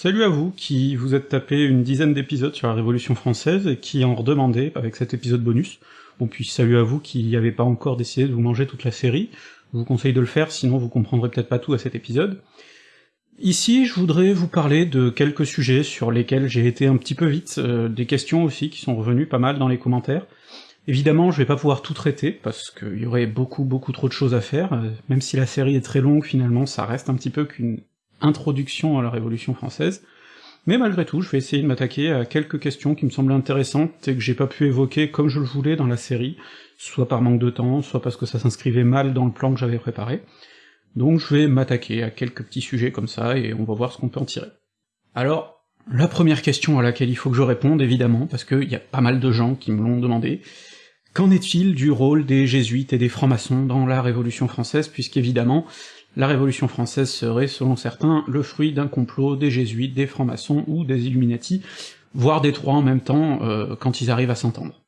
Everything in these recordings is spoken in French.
Salut à vous qui vous êtes tapé une dizaine d'épisodes sur la Révolution française et qui en redemandez avec cet épisode bonus. Bon puis salut à vous qui n'avez pas encore décidé de vous manger toute la série, je vous conseille de le faire sinon vous comprendrez peut-être pas tout à cet épisode. Ici, je voudrais vous parler de quelques sujets sur lesquels j'ai été un petit peu vite, euh, des questions aussi qui sont revenues pas mal dans les commentaires. Évidemment, je vais pas pouvoir tout traiter, parce qu'il y aurait beaucoup beaucoup trop de choses à faire, euh, même si la série est très longue, finalement, ça reste un petit peu qu'une introduction à la Révolution française, mais malgré tout, je vais essayer de m'attaquer à quelques questions qui me semblent intéressantes et que j'ai pas pu évoquer comme je le voulais dans la série, soit par manque de temps, soit parce que ça s'inscrivait mal dans le plan que j'avais préparé. Donc je vais m'attaquer à quelques petits sujets comme ça, et on va voir ce qu'on peut en tirer. Alors, la première question à laquelle il faut que je réponde, évidemment, parce qu'il y a pas mal de gens qui me l'ont demandé, qu'en est-il du rôle des jésuites et des francs-maçons dans la Révolution française, puisqu'évidemment, la Révolution française serait, selon certains, le fruit d'un complot des jésuites, des francs-maçons ou des Illuminati, voire des trois en même temps, euh, quand ils arrivent à s'entendre.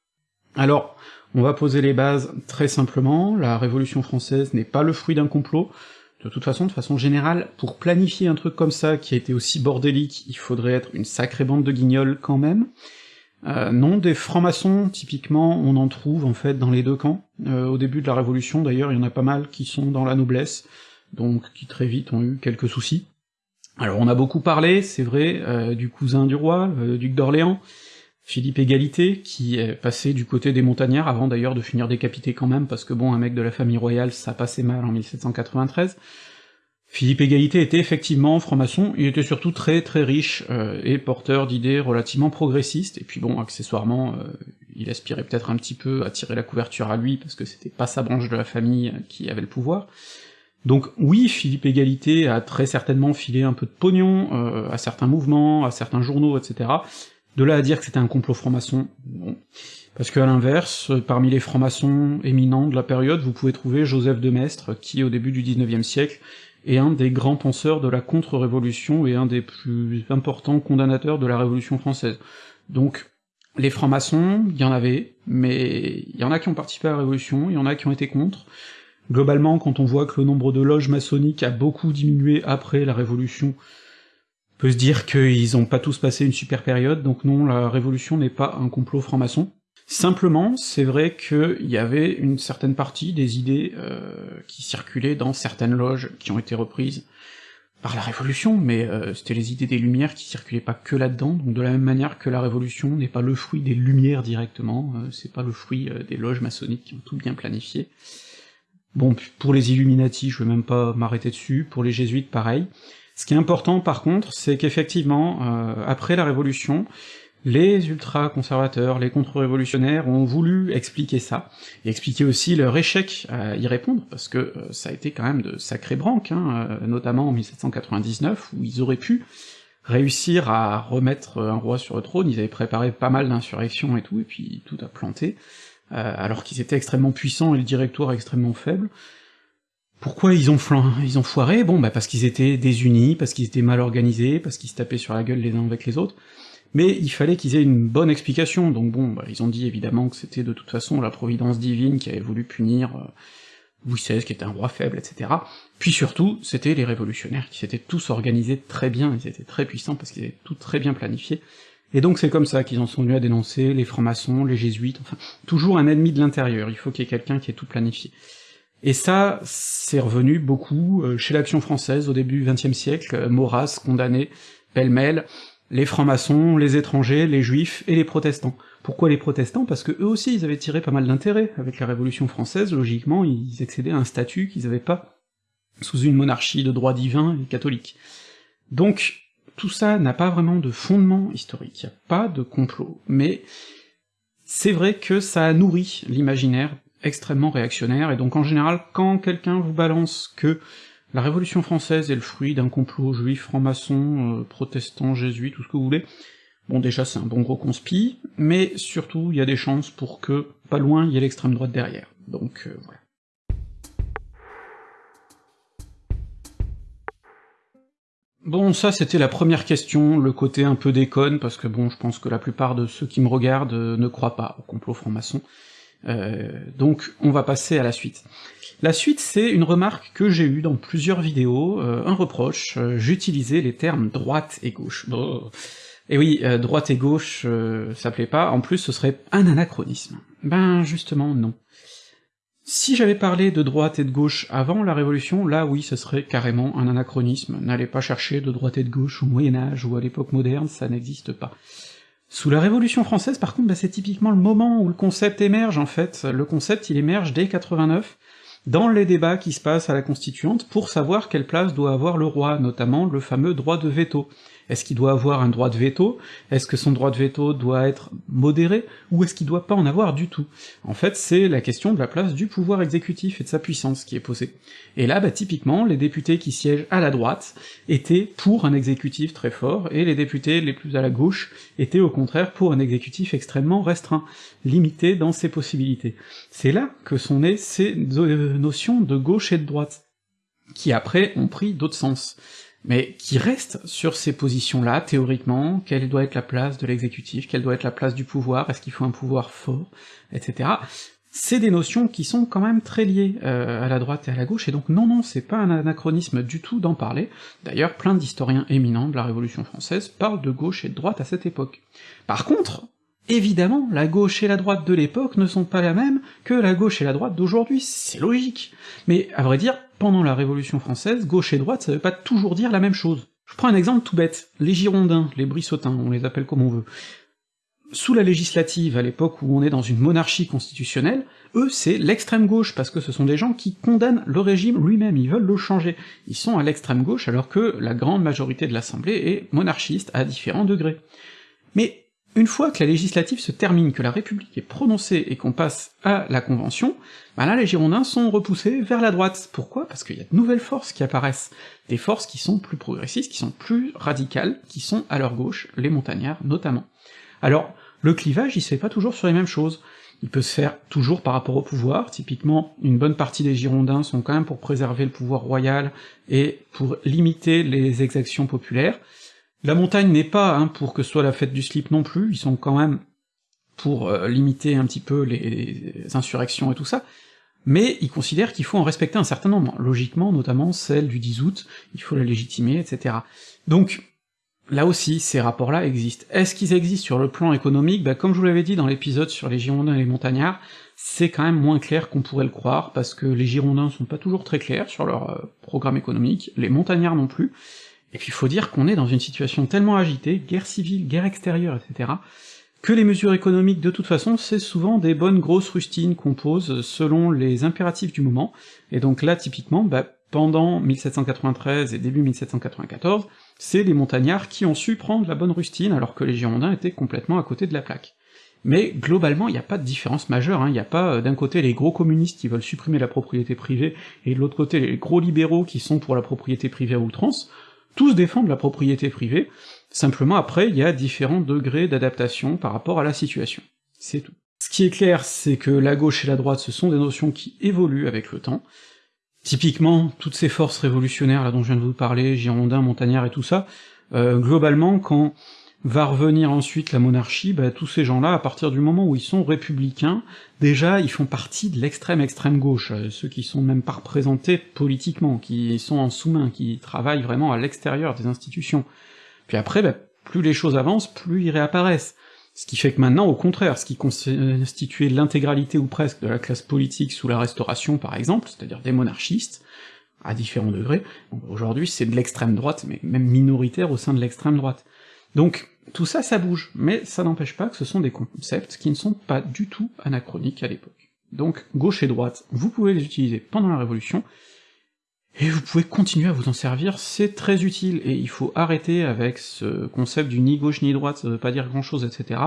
Alors, on va poser les bases très simplement, la Révolution française n'est pas le fruit d'un complot, de toute façon, de façon générale, pour planifier un truc comme ça, qui a été aussi bordélique, il faudrait être une sacrée bande de guignols quand même. Euh, non, des francs-maçons, typiquement, on en trouve en fait dans les deux camps. Euh, au début de la Révolution, d'ailleurs, il y en a pas mal qui sont dans la noblesse, donc qui très vite ont eu quelques soucis. Alors on a beaucoup parlé, c'est vrai, euh, du cousin du roi, le duc d'Orléans, Philippe Égalité, qui est passé du côté des montagnards, avant d'ailleurs de finir décapité quand même, parce que bon, un mec de la famille royale, ça passait mal en 1793. Philippe Égalité était effectivement franc-maçon, il était surtout très très riche, euh, et porteur d'idées relativement progressistes, et puis bon, accessoirement, euh, il aspirait peut-être un petit peu à tirer la couverture à lui, parce que c'était pas sa branche de la famille qui avait le pouvoir, donc oui, Philippe Égalité a très certainement filé un peu de pognon euh, à certains mouvements, à certains journaux, etc. De là à dire que c'était un complot franc-maçon, bon. Parce qu'à l'inverse, parmi les francs-maçons éminents de la période, vous pouvez trouver Joseph de Maistre, qui au début du XIXe siècle est un des grands penseurs de la contre-révolution et un des plus importants condamnateurs de la Révolution française. Donc les francs-maçons, il y en avait, mais il y en a qui ont participé à la Révolution, il y en a qui ont été contre, Globalement, quand on voit que le nombre de loges maçonniques a beaucoup diminué après la Révolution, on peut se dire qu'ils ont pas tous passé une super période, donc non, la Révolution n'est pas un complot franc-maçon. Simplement, c'est vrai qu'il y avait une certaine partie des idées euh, qui circulaient dans certaines loges qui ont été reprises par la Révolution, mais euh, c'était les idées des Lumières qui circulaient pas que là-dedans, donc de la même manière que la Révolution n'est pas le fruit des Lumières directement, euh, c'est pas le fruit des loges maçonniques qui ont tout bien planifié. Bon, pour les Illuminati, je vais même pas m'arrêter dessus, pour les Jésuites, pareil. Ce qui est important, par contre, c'est qu'effectivement, euh, après la Révolution, les ultra-conservateurs, les contre-révolutionnaires ont voulu expliquer ça, et expliquer aussi leur échec à y répondre, parce que euh, ça a été quand même de sacrés branques, hein, euh, notamment en 1799, où ils auraient pu réussir à remettre un roi sur le trône, ils avaient préparé pas mal d'insurrections et tout, et puis tout a planté. Euh, alors qu'ils étaient extrêmement puissants et le directoire extrêmement faible. Pourquoi ils ont, ils ont foiré? Bon, bah parce qu'ils étaient désunis, parce qu'ils étaient mal organisés, parce qu'ils se tapaient sur la gueule les uns avec les autres, mais il fallait qu'ils aient une bonne explication, donc bon, bah, ils ont dit évidemment que c'était de toute façon la providence divine qui avait voulu punir euh, Louis XVI, qui était un roi faible, etc. Puis surtout, c'était les révolutionnaires qui s'étaient tous organisés très bien, ils étaient très puissants parce qu'ils étaient tout très bien planifiés, et donc c'est comme ça qu'ils en sont venus à dénoncer les francs-maçons, les jésuites, enfin, toujours un ennemi de l'intérieur, il faut qu'il y ait quelqu'un qui ait tout planifié. Et ça, c'est revenu beaucoup euh, chez l'Action française au début du XXe siècle, euh, Maurras condamné pêle-mêle les francs-maçons, les étrangers, les juifs et les protestants. Pourquoi les protestants? Parce que eux aussi ils avaient tiré pas mal d'intérêt avec la Révolution française, logiquement ils accédaient à un statut qu'ils avaient pas sous une monarchie de droit divin et catholique. Donc tout ça n'a pas vraiment de fondement historique, n'y a pas de complot, mais c'est vrai que ça a nourri l'imaginaire extrêmement réactionnaire, et donc en général, quand quelqu'un vous balance que la Révolution française est le fruit d'un complot juif, franc-maçon, euh, protestant, jésuite, tout ce que vous voulez, bon déjà c'est un bon gros conspi, mais surtout il y a des chances pour que, pas loin, il y ait l'extrême droite derrière. Donc euh, voilà. Bon, ça c'était la première question, le côté un peu déconne, parce que bon, je pense que la plupart de ceux qui me regardent euh, ne croient pas au complot franc-maçon. donc on va passer à la suite. La suite, c'est une remarque que j'ai eue dans plusieurs vidéos, un reproche, j'utilisais les termes droite et gauche. Et oui, droite et gauche, ça plaît pas, en plus ce serait un anachronisme. Ben justement non. Si j'avais parlé de droite et de gauche avant la Révolution, là oui, ce serait carrément un anachronisme, n'allez pas chercher de droite et de gauche au Moyen-Âge ou à l'époque moderne, ça n'existe pas. Sous la Révolution française, par contre, bah, c'est typiquement le moment où le concept émerge, en fait. Le concept, il émerge dès 89, dans les débats qui se passent à la Constituante, pour savoir quelle place doit avoir le roi, notamment le fameux droit de veto. Est-ce qu'il doit avoir un droit de veto? Est-ce que son droit de veto doit être modéré? Ou est-ce qu'il doit pas en avoir du tout? En fait, c'est la question de la place du pouvoir exécutif et de sa puissance qui est posée. Et là, bah, typiquement, les députés qui siègent à la droite étaient pour un exécutif très fort, et les députés les plus à la gauche étaient au contraire pour un exécutif extrêmement restreint, limité dans ses possibilités. C'est là que sont nées ces notions de gauche et de droite, qui après ont pris d'autres sens mais qui reste sur ces positions-là, théoriquement, quelle doit être la place de l'exécutif, quelle doit être la place du pouvoir, est-ce qu'il faut un pouvoir fort, etc. C'est des notions qui sont quand même très liées euh, à la droite et à la gauche, et donc non, non, c'est pas un anachronisme du tout d'en parler, d'ailleurs plein d'historiens éminents de la Révolution française parlent de gauche et de droite à cette époque. Par contre, Évidemment, la gauche et la droite de l'époque ne sont pas la même que la gauche et la droite d'aujourd'hui, c'est logique. Mais à vrai dire, pendant la Révolution française, gauche et droite, ça veut pas toujours dire la même chose. Je prends un exemple tout bête, les Girondins, les Brissotins, on les appelle comme on veut. Sous la législative, à l'époque où on est dans une monarchie constitutionnelle, eux c'est l'extrême gauche, parce que ce sont des gens qui condamnent le régime lui-même, ils veulent le changer. Ils sont à l'extrême gauche alors que la grande majorité de l'Assemblée est monarchiste à différents degrés. Mais une fois que la législative se termine, que la République est prononcée et qu'on passe à la Convention, bah là les Girondins sont repoussés vers la droite. Pourquoi? Parce qu'il y a de nouvelles forces qui apparaissent, des forces qui sont plus progressistes, qui sont plus radicales, qui sont à leur gauche, les montagnards notamment. Alors, le clivage, il se fait pas toujours sur les mêmes choses. Il peut se faire toujours par rapport au pouvoir, typiquement, une bonne partie des Girondins sont quand même pour préserver le pouvoir royal et pour limiter les exactions populaires, la montagne n'est pas hein, pour que ce soit la fête du slip non plus, ils sont quand même pour euh, limiter un petit peu les, insurrections et tout ça, mais ils considèrent qu'il faut en respecter un certain nombre, logiquement, notamment celle du 10 août, il faut la légitimer, etc. Donc, là aussi, ces rapports-là existent. Est-ce qu'ils existent sur le plan économique? Bah comme je vous l'avais dit dans l'épisode sur les Girondins et les Montagnards, c'est quand même moins clair qu'on pourrait le croire, parce que les Girondins sont pas toujours très clairs sur leur euh, programme économique, les Montagnards non plus, et puis il faut dire qu'on est dans une situation tellement agitée, guerre civile, guerre extérieure, etc., que les mesures économiques, de toute façon, c'est souvent des bonnes grosses rustines qu'on pose selon les impératifs du moment, et donc là, typiquement, bah, pendant 1793 et début 1794, c'est les montagnards qui ont su prendre la bonne rustine, alors que les Girondins étaient complètement à côté de la plaque. Mais globalement, il n'y a pas de différence majeure, hein. il n'y a pas euh, d'un côté les gros communistes qui veulent supprimer la propriété privée, et de l'autre côté les gros libéraux qui sont pour la propriété privée à outrance, tous défendent la propriété privée, simplement après il y a différents degrés d'adaptation par rapport à la situation. C'est tout. Ce qui est clair, c'est que la gauche et la droite, ce sont des notions qui évoluent avec le temps. Typiquement, toutes ces forces révolutionnaires là dont je viens de vous parler, Girondins, Montagnards et tout ça, euh, globalement, quand va revenir ensuite la monarchie, bah, tous ces gens-là, à partir du moment où ils sont républicains, déjà ils font partie de l'extrême extrême gauche, euh, ceux qui sont même pas représentés politiquement, qui sont en sous-main, qui travaillent vraiment à l'extérieur des institutions. Puis après, bah, plus les choses avancent, plus ils réapparaissent. Ce qui fait que maintenant, au contraire, ce qui constituait l'intégralité ou presque de la classe politique sous la Restauration par exemple, c'est-à-dire des monarchistes, à différents degrés, aujourd'hui c'est de l'extrême droite, mais même minoritaire au sein de l'extrême droite. Donc tout ça, ça bouge, mais ça n'empêche pas que ce sont des concepts qui ne sont pas du tout anachroniques à l'époque. Donc gauche et droite, vous pouvez les utiliser pendant la Révolution, et vous pouvez continuer à vous en servir, c'est très utile, et il faut arrêter avec ce concept du ni gauche ni droite, ça veut pas dire grand chose, etc.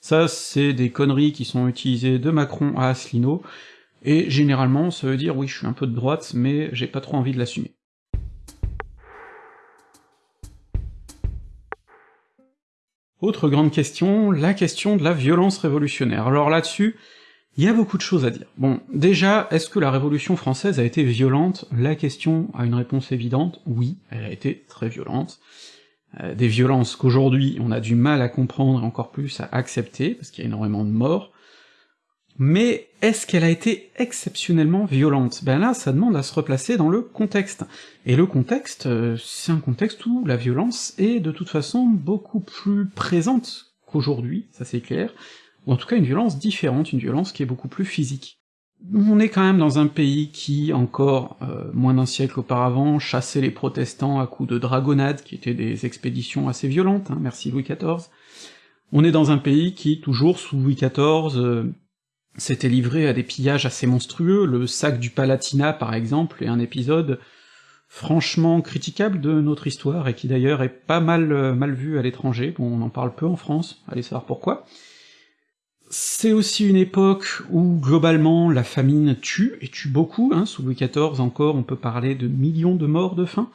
Ça, c'est des conneries qui sont utilisées de Macron à Asselineau, et généralement, ça veut dire oui, je suis un peu de droite, mais j'ai pas trop envie de l'assumer. Autre grande question, la question de la violence révolutionnaire. Alors là-dessus, il y a beaucoup de choses à dire. Bon, déjà, est-ce que la Révolution française a été violente? La question a une réponse évidente, oui, elle a été très violente. Euh, des violences qu'aujourd'hui on a du mal à comprendre et encore plus à accepter, parce qu'il y a énormément de morts. Mais est-ce qu'elle a été exceptionnellement violente? Ben là, ça demande à se replacer dans le contexte. Et le contexte, euh, c'est un contexte où la violence est de toute façon beaucoup plus présente qu'aujourd'hui, ça c'est clair, ou en tout cas une violence différente, une violence qui est beaucoup plus physique. On est quand même dans un pays qui, encore euh, moins d'un siècle auparavant, chassait les protestants à coups de dragonnades, qui étaient des expéditions assez violentes, hein, merci Louis XIV. On est dans un pays qui, toujours sous Louis XIV, s'était livré à des pillages assez monstrueux, le sac du Palatinat par exemple est un épisode franchement critiquable de notre histoire, et qui d'ailleurs est pas mal euh, mal vu à l'étranger, bon on en parle peu en France, allez savoir pourquoi. C'est aussi une époque où, globalement, la famine tue, et tue beaucoup, hein, sous Louis XIV encore, on peut parler de millions de morts de faim,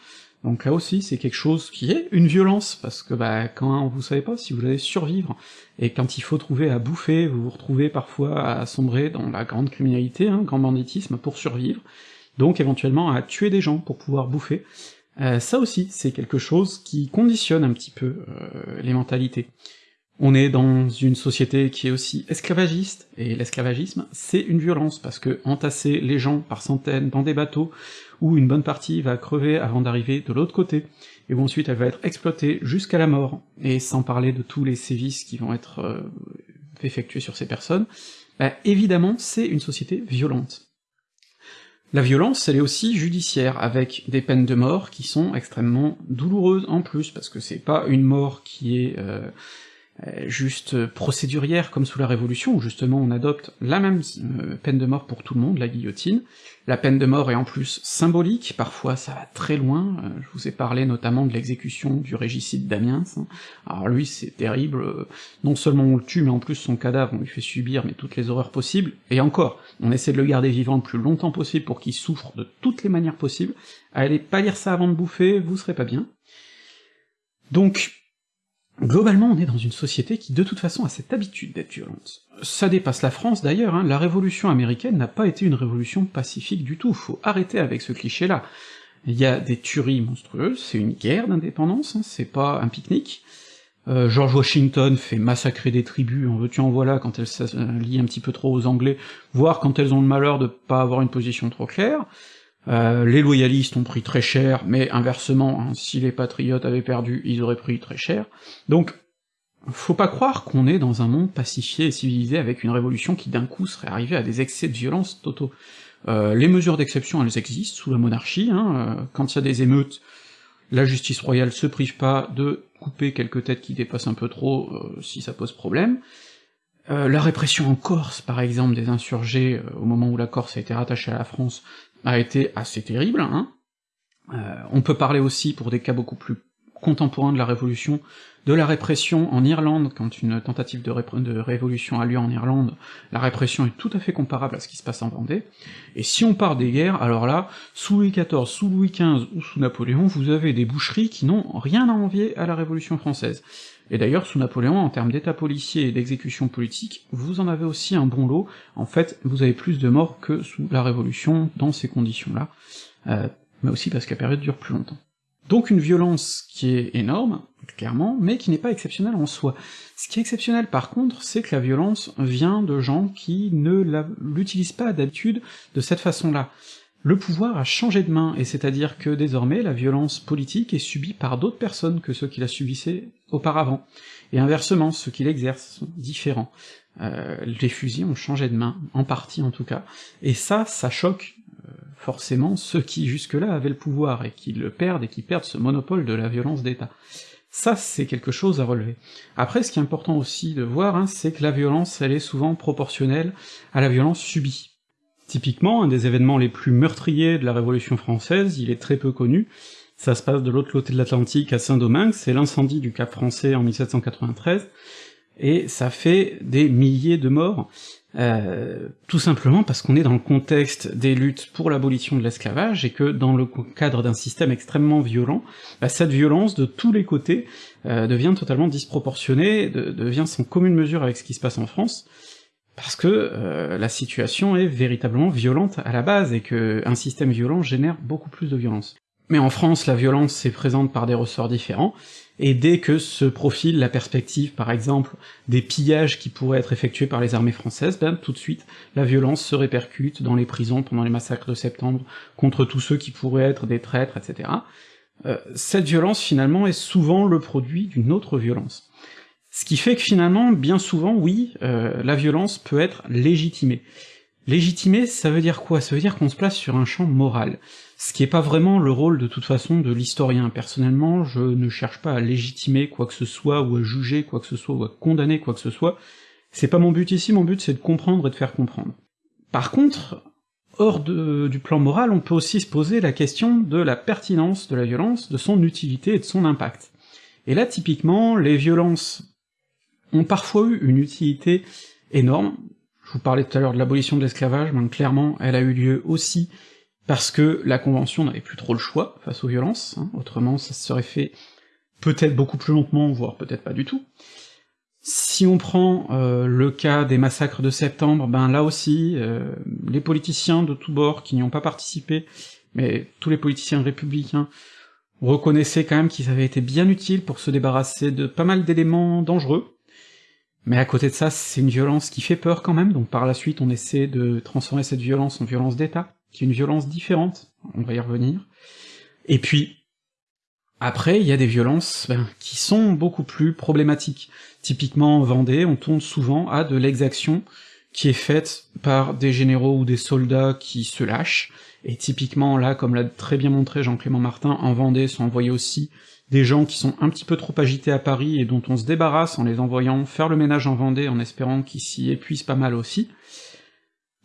donc là aussi, c'est quelque chose qui est une violence, parce que bah quand vous savez pas si vous allez survivre, et quand il faut trouver à bouffer, vous vous retrouvez parfois à sombrer dans la grande criminalité, hein, grand banditisme pour survivre, donc éventuellement à tuer des gens pour pouvoir bouffer. Euh, ça aussi, c'est quelque chose qui conditionne un petit peu euh, les mentalités. On est dans une société qui est aussi esclavagiste, et l'esclavagisme, c'est une violence, parce que entasser les gens par centaines dans des bateaux, où une bonne partie va crever avant d'arriver de l'autre côté, et où ensuite elle va être exploitée jusqu'à la mort, et sans parler de tous les sévices qui vont être euh, effectués sur ces personnes, bah, évidemment c'est une société violente. La violence, elle est aussi judiciaire, avec des peines de mort qui sont extrêmement douloureuses en plus, parce que c'est pas une mort qui est... Euh, juste procédurière comme sous la Révolution, où justement on adopte la même euh, peine de mort pour tout le monde, la guillotine. La peine de mort est en plus symbolique, parfois ça va très loin, euh, je vous ai parlé notamment de l'exécution du régicide d'Amiens, hein. alors lui c'est terrible, non seulement on le tue, mais en plus son cadavre on lui fait subir mais toutes les horreurs possibles, et encore, on essaie de le garder vivant le plus longtemps possible pour qu'il souffre de toutes les manières possibles, allez pas lire ça avant de bouffer, vous serez pas bien. Donc, Globalement, on est dans une société qui de toute façon a cette habitude d'être violente. Ça dépasse la France d'ailleurs, hein. la révolution américaine n'a pas été une révolution pacifique du tout, faut arrêter avec ce cliché-là. Il y a des tueries monstrueuses, c'est une guerre d'indépendance, hein. c'est pas un pique-nique. Euh, George Washington fait massacrer des tribus, en veux-tu en voilà, quand elles s'allient un petit peu trop aux Anglais, voire quand elles ont le malheur de pas avoir une position trop claire. Euh, les loyalistes ont pris très cher, mais inversement, hein, si les patriotes avaient perdu, ils auraient pris très cher. Donc, faut pas croire qu'on est dans un monde pacifié et civilisé avec une révolution qui d'un coup serait arrivée à des excès de violence totaux. Euh, les mesures d'exception, elles existent sous la monarchie, hein, euh, quand il y a des émeutes, la justice royale se prive pas de couper quelques têtes qui dépassent un peu trop si ça pose problème. la répression en Corse, par exemple, des insurgés, au moment où la Corse a été rattachée à la France, a été assez terrible. Hein. Euh, on peut parler aussi, pour des cas beaucoup plus contemporains de la Révolution, de la répression en Irlande, quand une tentative de, de, révolution a lieu en Irlande, la répression est tout à fait comparable à ce qui se passe en Vendée, et si on part des guerres, alors là, sous Louis XIV, sous Louis XV ou sous Napoléon, vous avez des boucheries qui n'ont rien à envier à la Révolution française. Et d'ailleurs, sous Napoléon, en termes d'état policier et d'exécution politique, vous en avez aussi un bon lot, en fait, vous avez plus de morts que sous la Révolution dans ces conditions-là, euh, mais aussi parce que la période dure plus longtemps. Donc une violence qui est énorme, clairement, mais qui n'est pas exceptionnelle en soi. Ce qui est exceptionnel par contre, c'est que la violence vient de gens qui ne l'utilisent pas d'habitude de cette façon-là le pouvoir a changé de main, et c'est-à-dire que désormais la violence politique est subie par d'autres personnes que ceux qui la subissaient auparavant, et inversement, ceux qui l'exercent sont différents. Euh, les fusils ont changé de main, en partie en tout cas, et ça, ça choque euh, forcément ceux qui jusque-là avaient le pouvoir, et qui le perdent, et qui perdent ce monopole de la violence d'État. Ça, c'est quelque chose à relever. Après, ce qui est important aussi de voir, hein, c'est que la violence, elle est souvent proportionnelle à la violence subie. Typiquement, un des événements les plus meurtriers de la Révolution française, il est très peu connu, ça se passe de l'autre côté de l'Atlantique, à Saint-Domingue, c'est l'incendie du Cap français en 1793, et ça fait des milliers de morts, euh, tout simplement parce qu'on est dans le contexte des luttes pour l'abolition de l'esclavage, et que dans le cadre d'un système extrêmement violent, bah, cette violence de tous les côtés euh, devient totalement disproportionnée, devient sans commune mesure avec ce qui se passe en France, parce que euh, la situation est véritablement violente à la base, et que un système violent génère beaucoup plus de violence. Mais en France, la violence est présente par des ressorts différents, et dès que se profile la perspective, par exemple, des pillages qui pourraient être effectués par les armées françaises, ben tout de suite, la violence se répercute dans les prisons pendant les massacres de septembre, contre tous ceux qui pourraient être des traîtres, etc. Euh, cette violence, finalement, est souvent le produit d'une autre violence. Ce qui fait que finalement, bien souvent, oui, euh, la violence peut être légitimée. Légitimer, ça veut dire quoi? Ça veut dire qu'on se place sur un champ moral ce qui est pas vraiment le rôle de toute façon de l'historien. Personnellement, je ne cherche pas à légitimer quoi que ce soit, ou à juger quoi que ce soit, ou à condamner quoi que ce soit. C'est pas mon but ici, mon but c'est de comprendre et de faire comprendre. Par contre, hors du plan moral, on peut aussi se poser la question de la pertinence de la violence, de son utilité et de son impact. Et là, typiquement, les violences ont parfois eu une utilité énorme. Je vous parlais tout à l'heure de l'abolition de l'esclavage, mais clairement, elle a eu lieu aussi parce que la Convention n'avait plus trop le choix face aux violences, hein, autrement ça se serait fait peut-être beaucoup plus lentement, voire peut-être pas du tout. Si on prend euh, le cas des massacres de septembre, ben là aussi, euh, les politiciens de tous bords qui n'y ont pas participé, mais tous les politiciens républicains, reconnaissaient quand même qu'ils avaient été bien utiles pour se débarrasser de pas mal d'éléments dangereux, mais à côté de ça, c'est une violence qui fait peur quand même, donc par la suite on essaie de transformer cette violence en violence d'État, qui est une violence différente, on va y revenir. Et puis, après, il y a des violences ben, qui sont beaucoup plus problématiques. Typiquement en Vendée, on tourne souvent à de l'exaction qui est faite par des généraux ou des soldats qui se lâchent, et typiquement là, comme l'a très bien montré Jean-Clément Martin, en Vendée sont envoyés aussi des gens qui sont un petit peu trop agités à Paris et dont on se débarrasse en les envoyant faire le ménage en Vendée en espérant qu'ils s'y épuisent pas mal aussi,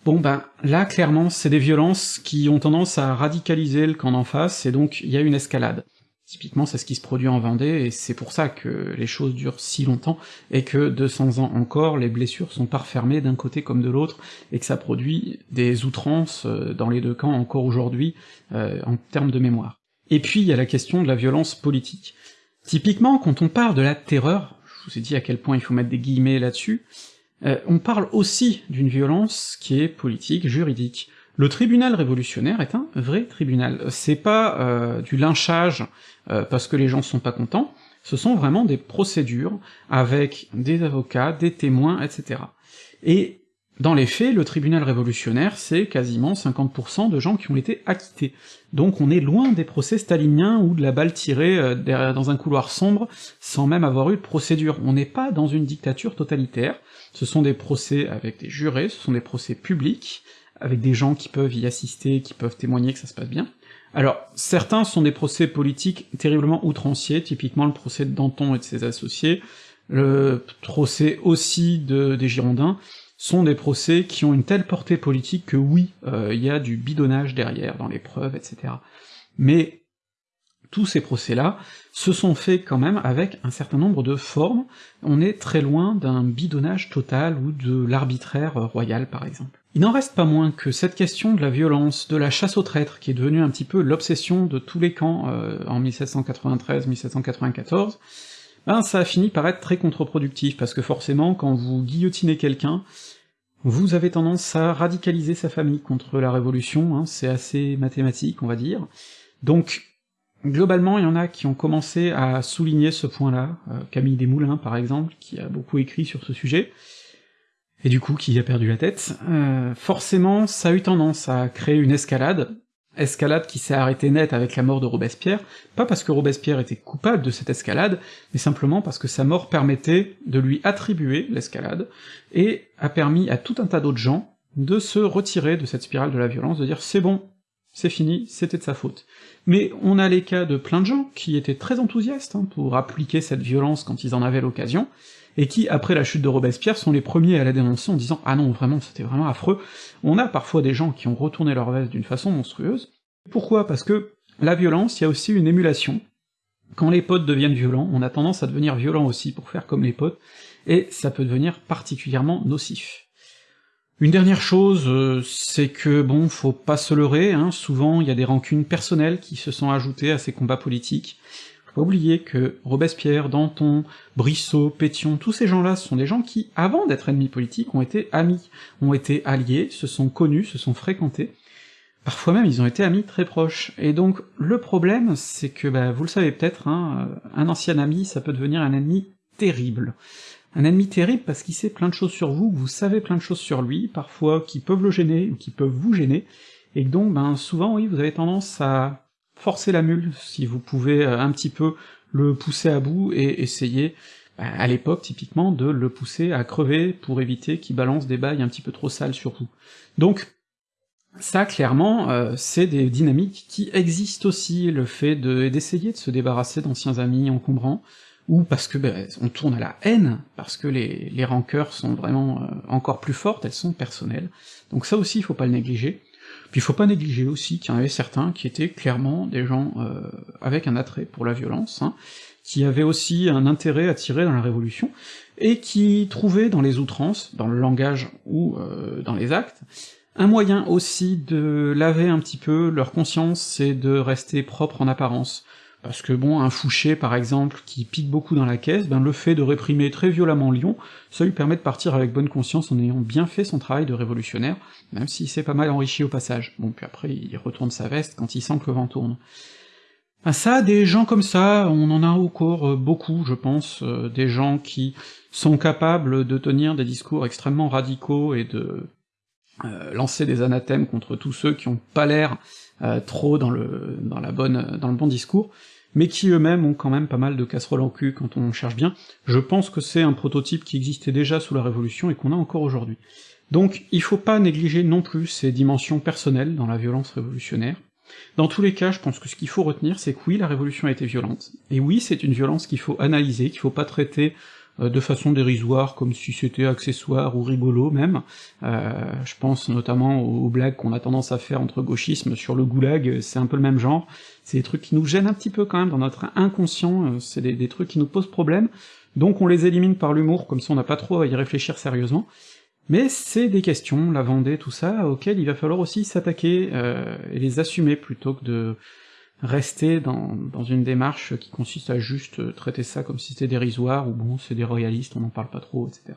Bon ben, là, clairement, c'est des violences qui ont tendance à radicaliser le camp d'en face, et donc il y a une escalade. Typiquement, c'est ce qui se produit en Vendée, et c'est pour ça que les choses durent si longtemps, et que 200 ans encore, les blessures sont pas refermées d'un côté comme de l'autre, et que ça produit des outrances euh, dans les deux camps encore aujourd'hui, euh, en termes de mémoire. Et puis, il y a la question de la violence politique. Typiquement, quand on parle de la terreur, je vous ai dit à quel point il faut mettre des guillemets là-dessus, euh, on parle aussi d'une violence qui est politique, juridique. Le tribunal révolutionnaire est un vrai tribunal. C'est pas euh, du lynchage euh, parce que les gens sont pas contents, ce sont vraiment des procédures avec des avocats, des témoins, etc. Et dans les faits, le tribunal révolutionnaire, c'est quasiment 50% de gens qui ont été acquittés. Donc on est loin des procès staliniens ou de la balle tirée dans un couloir sombre sans même avoir eu de procédure. On n'est pas dans une dictature totalitaire, ce sont des procès avec des jurés, ce sont des procès publics, avec des gens qui peuvent y assister, qui peuvent témoigner que ça se passe bien. Alors, certains sont des procès politiques terriblement outranciers, typiquement le procès de Danton et de ses associés, le procès aussi de, des Girondins, sont des procès qui ont une telle portée politique que oui, euh, il y a du bidonnage derrière, dans les preuves, etc. Mais tous ces procès-là se sont faits quand même avec un certain nombre de formes, on est très loin d'un bidonnage total ou de l'arbitraire royal par exemple. Il n'en reste pas moins que cette question de la violence, de la chasse aux traîtres, qui est devenue un petit peu l'obsession de tous les camps euh, en 1793-1794, ben ça a fini par être très contre-productif, parce que forcément, quand vous guillotinez quelqu'un, vous avez tendance à radicaliser sa famille contre la Révolution, hein, c'est assez mathématique, on va dire. Donc Globalement, il y en a qui ont commencé à souligner ce point-là, euh, Camille Desmoulins par exemple, qui a beaucoup écrit sur ce sujet, et du coup qui a perdu la tête. Euh, forcément, ça a eu tendance à créer une escalade, escalade qui s'est arrêtée net avec la mort de Robespierre, pas parce que Robespierre était coupable de cette escalade, mais simplement parce que sa mort permettait de lui attribuer l'escalade, et a permis à tout un tas d'autres gens de se retirer de cette spirale de la violence, de dire c'est bon, c'est fini, c'était de sa faute. Mais on a les cas de plein de gens qui étaient très enthousiastes hein, pour appliquer cette violence quand ils en avaient l'occasion, et qui, après la chute de Robespierre, sont les premiers à la dénoncer en disant « Ah non, vraiment, c'était vraiment affreux ». On a parfois des gens qui ont retourné leur veste d'une façon monstrueuse. Pourquoi? Parce que la violence, il y a aussi une émulation. Quand les potes deviennent violents, on a tendance à devenir violent aussi pour faire comme les potes, et ça peut devenir particulièrement nocif. Une dernière chose, euh, c'est que bon, faut pas se leurrer, hein, souvent il y a des rancunes personnelles qui se sont ajoutées à ces combats politiques. Faut pas oublier que Robespierre, Danton, Brissot, Pétion, tous ces gens-là sont des gens qui, avant d'être ennemis politiques, ont été amis, ont été alliés, se sont connus, se sont fréquentés. Parfois même, ils ont été amis très proches. Et donc, le problème, c'est que, bah, vous le savez peut-être, hein, euh, un ancien ami, ça peut devenir un ennemi terrible. Un ennemi terrible parce qu'il sait plein de choses sur vous, vous savez plein de choses sur lui, parfois qui peuvent le gêner, ou qui peuvent vous gêner, et donc, ben, souvent, oui, vous avez tendance à forcer la mule, si vous pouvez euh, un petit peu le pousser à bout et essayer, à l'époque, typiquement, de le pousser à crever pour éviter qu'il balance des bails un petit peu trop sales sur vous. Donc, ça, clairement, euh, c'est des dynamiques qui existent aussi, le fait d'essayer de, se débarrasser d'anciens amis encombrants, ou parce que ben, on tourne à la haine, parce que les, les rancœurs sont vraiment euh, encore plus fortes, elles sont personnelles. Donc ça aussi, il faut pas le négliger. Puis il faut pas négliger aussi qu'il y en avait certains qui étaient clairement des gens euh, avec un attrait pour la violence, hein, qui avaient aussi un intérêt à tirer dans la Révolution, et qui trouvaient dans les outrances, dans le langage ou dans les actes, un moyen aussi de laver un petit peu leur conscience, c'est de rester propre en apparence. Parce que bon, un Fouché par exemple, qui pique beaucoup dans la caisse, ben le fait de réprimer très violemment Lyon, ça lui permet de partir avec bonne conscience en ayant bien fait son travail de révolutionnaire, même s'il s'est pas mal enrichi au passage. Bon, puis après il retourne sa veste quand il sent que le vent tourne. Ah ça, des gens comme ça, on en a encore euh, beaucoup, je pense, euh, des gens qui sont capables de tenir des discours extrêmement radicaux et de euh, lancer des anathèmes contre tous ceux qui ont pas l'air euh, trop dans le dans la bonne dans le bon discours, mais qui eux-mêmes ont quand même pas mal de casseroles en cul quand on cherche bien. Je pense que c'est un prototype qui existait déjà sous la Révolution et qu'on a encore aujourd'hui. Donc il faut pas négliger non plus ces dimensions personnelles dans la violence révolutionnaire. Dans tous les cas, je pense que ce qu'il faut retenir, c'est que oui, la Révolution a été violente, et oui, c'est une violence qu'il faut analyser, qu'il faut pas traiter de façon dérisoire, comme si c'était accessoire ou rigolo même. Euh, je pense notamment aux, blagues qu'on a tendance à faire entre gauchisme sur le goulag, c'est un peu le même genre. C'est des trucs qui nous gênent un petit peu quand même dans notre inconscient, euh, c'est des, trucs qui nous posent problème, donc on les élimine par l'humour, comme ça on n'a pas trop à y réfléchir sérieusement. Mais c'est des questions, la Vendée, tout ça, auxquelles il va falloir aussi s'attaquer et les assumer plutôt que de rester dans, une démarche qui consiste à juste traiter ça comme si c'était dérisoire, ou bon, c'est des royalistes, on n'en parle pas trop, etc.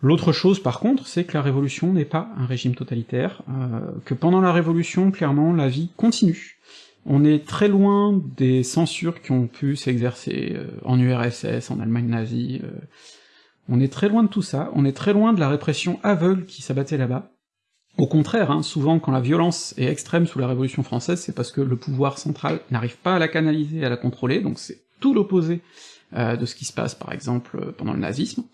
L'autre chose, par contre, c'est que la Révolution n'est pas un régime totalitaire, euh, que pendant la Révolution, clairement, la vie continue. On est très loin des censures qui ont pu s'exercer euh, en URSS, en Allemagne nazie, euh, on est très loin de tout ça, on est très loin de la répression aveugle qui s'abattait là-bas, au contraire, hein, souvent quand la violence est extrême sous la Révolution française, c'est parce que le pouvoir central n'arrive pas à la canaliser, à la contrôler, donc c'est tout l'opposé euh, de ce qui se passe par exemple pendant le nazisme.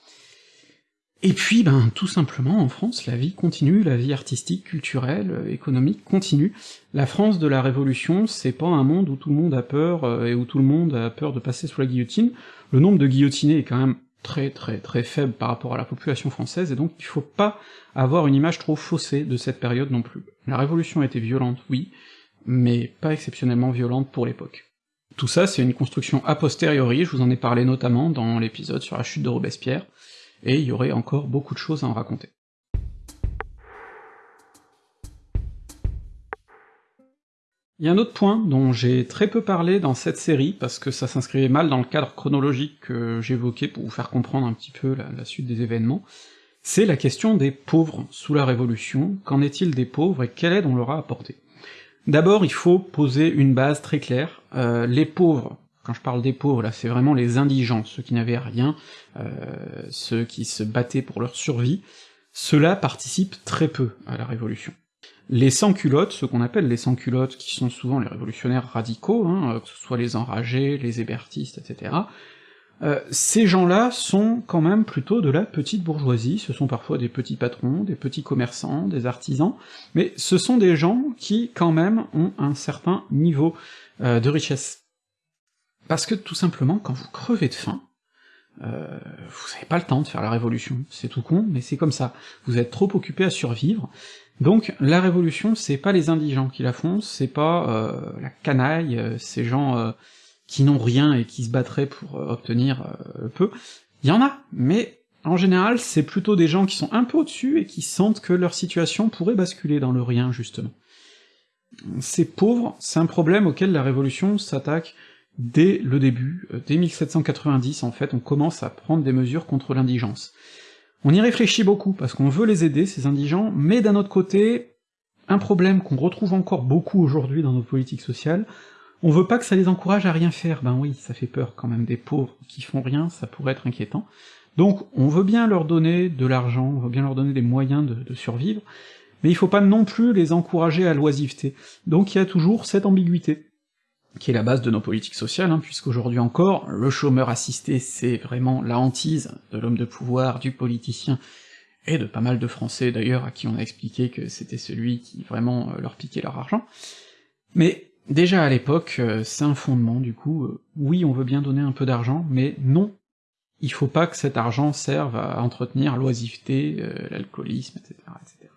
Et puis, ben, tout simplement, en France, la vie continue, la vie artistique, culturelle, euh, économique continue. La France de la Révolution, c'est pas un monde où tout le monde a peur, euh, et où tout le monde a peur de passer sous la guillotine. Le nombre de guillotinés est quand même très très très faible par rapport à la population française, et donc il faut pas avoir une image trop faussée de cette période non plus. La Révolution a été violente, oui, mais pas exceptionnellement violente pour l'époque. Tout ça, c'est une construction a posteriori, je vous en ai parlé notamment dans l'épisode sur la chute de Robespierre, et il y aurait encore beaucoup de choses à en raconter. Il y a un autre point dont j'ai très peu parlé dans cette série, parce que ça s'inscrivait mal dans le cadre chronologique que j'évoquais pour vous faire comprendre un petit peu la, suite des événements, c'est la question des pauvres sous la Révolution, qu'en est-il des pauvres et quelle aide on leur a apporté? D'abord, il faut poser une base très claire, euh, les pauvres, quand je parle des pauvres, là, c'est vraiment les indigents, ceux qui n'avaient rien, euh, ceux qui se battaient pour leur survie, ceux-là participent très peu à la Révolution. Les sans-culottes, ce qu'on appelle les sans-culottes, qui sont souvent les révolutionnaires radicaux, hein, que ce soit les enragés, les hébertistes, etc., euh, ces gens-là sont quand même plutôt de la petite bourgeoisie, ce sont parfois des petits patrons, des petits commerçants, des artisans, mais ce sont des gens qui, quand même, ont un certain niveau euh, de richesse. Parce que, tout simplement, quand vous crevez de faim, euh, vous n'avez pas le temps de faire la révolution, c'est tout con, mais c'est comme ça. Vous êtes trop occupé à survivre, donc la révolution, c'est pas les indigents qui la font, c'est pas euh, la canaille, euh, ces gens euh, qui n'ont rien et qui se battraient pour obtenir peu. Il y en a, mais en général, c'est plutôt des gens qui sont un peu au-dessus et qui sentent que leur situation pourrait basculer dans le rien, justement. Ces pauvres, c'est un problème auquel la Révolution s'attaque dès le début, dès 1790 en fait, on commence à prendre des mesures contre l'indigence. On y réfléchit beaucoup, parce qu'on veut les aider, ces indigents, mais d'un autre côté, un problème qu'on retrouve encore beaucoup aujourd'hui dans nos politiques sociales, on veut pas que ça les encourage à rien faire, ben oui, ça fait peur quand même des pauvres qui font rien, ça pourrait être inquiétant. Donc on veut bien leur donner de l'argent, on veut bien leur donner des moyens de, survivre, mais il faut pas non plus les encourager à l'oisiveté. Donc il y a toujours cette ambiguïté, qui est la base de nos politiques sociales, hein, puisqu'aujourd'hui encore, le chômeur assisté, c'est vraiment la hantise de l'homme de pouvoir, du politicien, et de pas mal de Français d'ailleurs, à qui on a expliqué que c'était celui qui vraiment euh, leur piquait leur argent. Mais déjà à l'époque, euh, c'est un fondement, du coup, euh, oui, on veut bien donner un peu d'argent, mais non, il faut pas que cet argent serve à entretenir l'oisiveté, l'alcoolisme, etc., etc.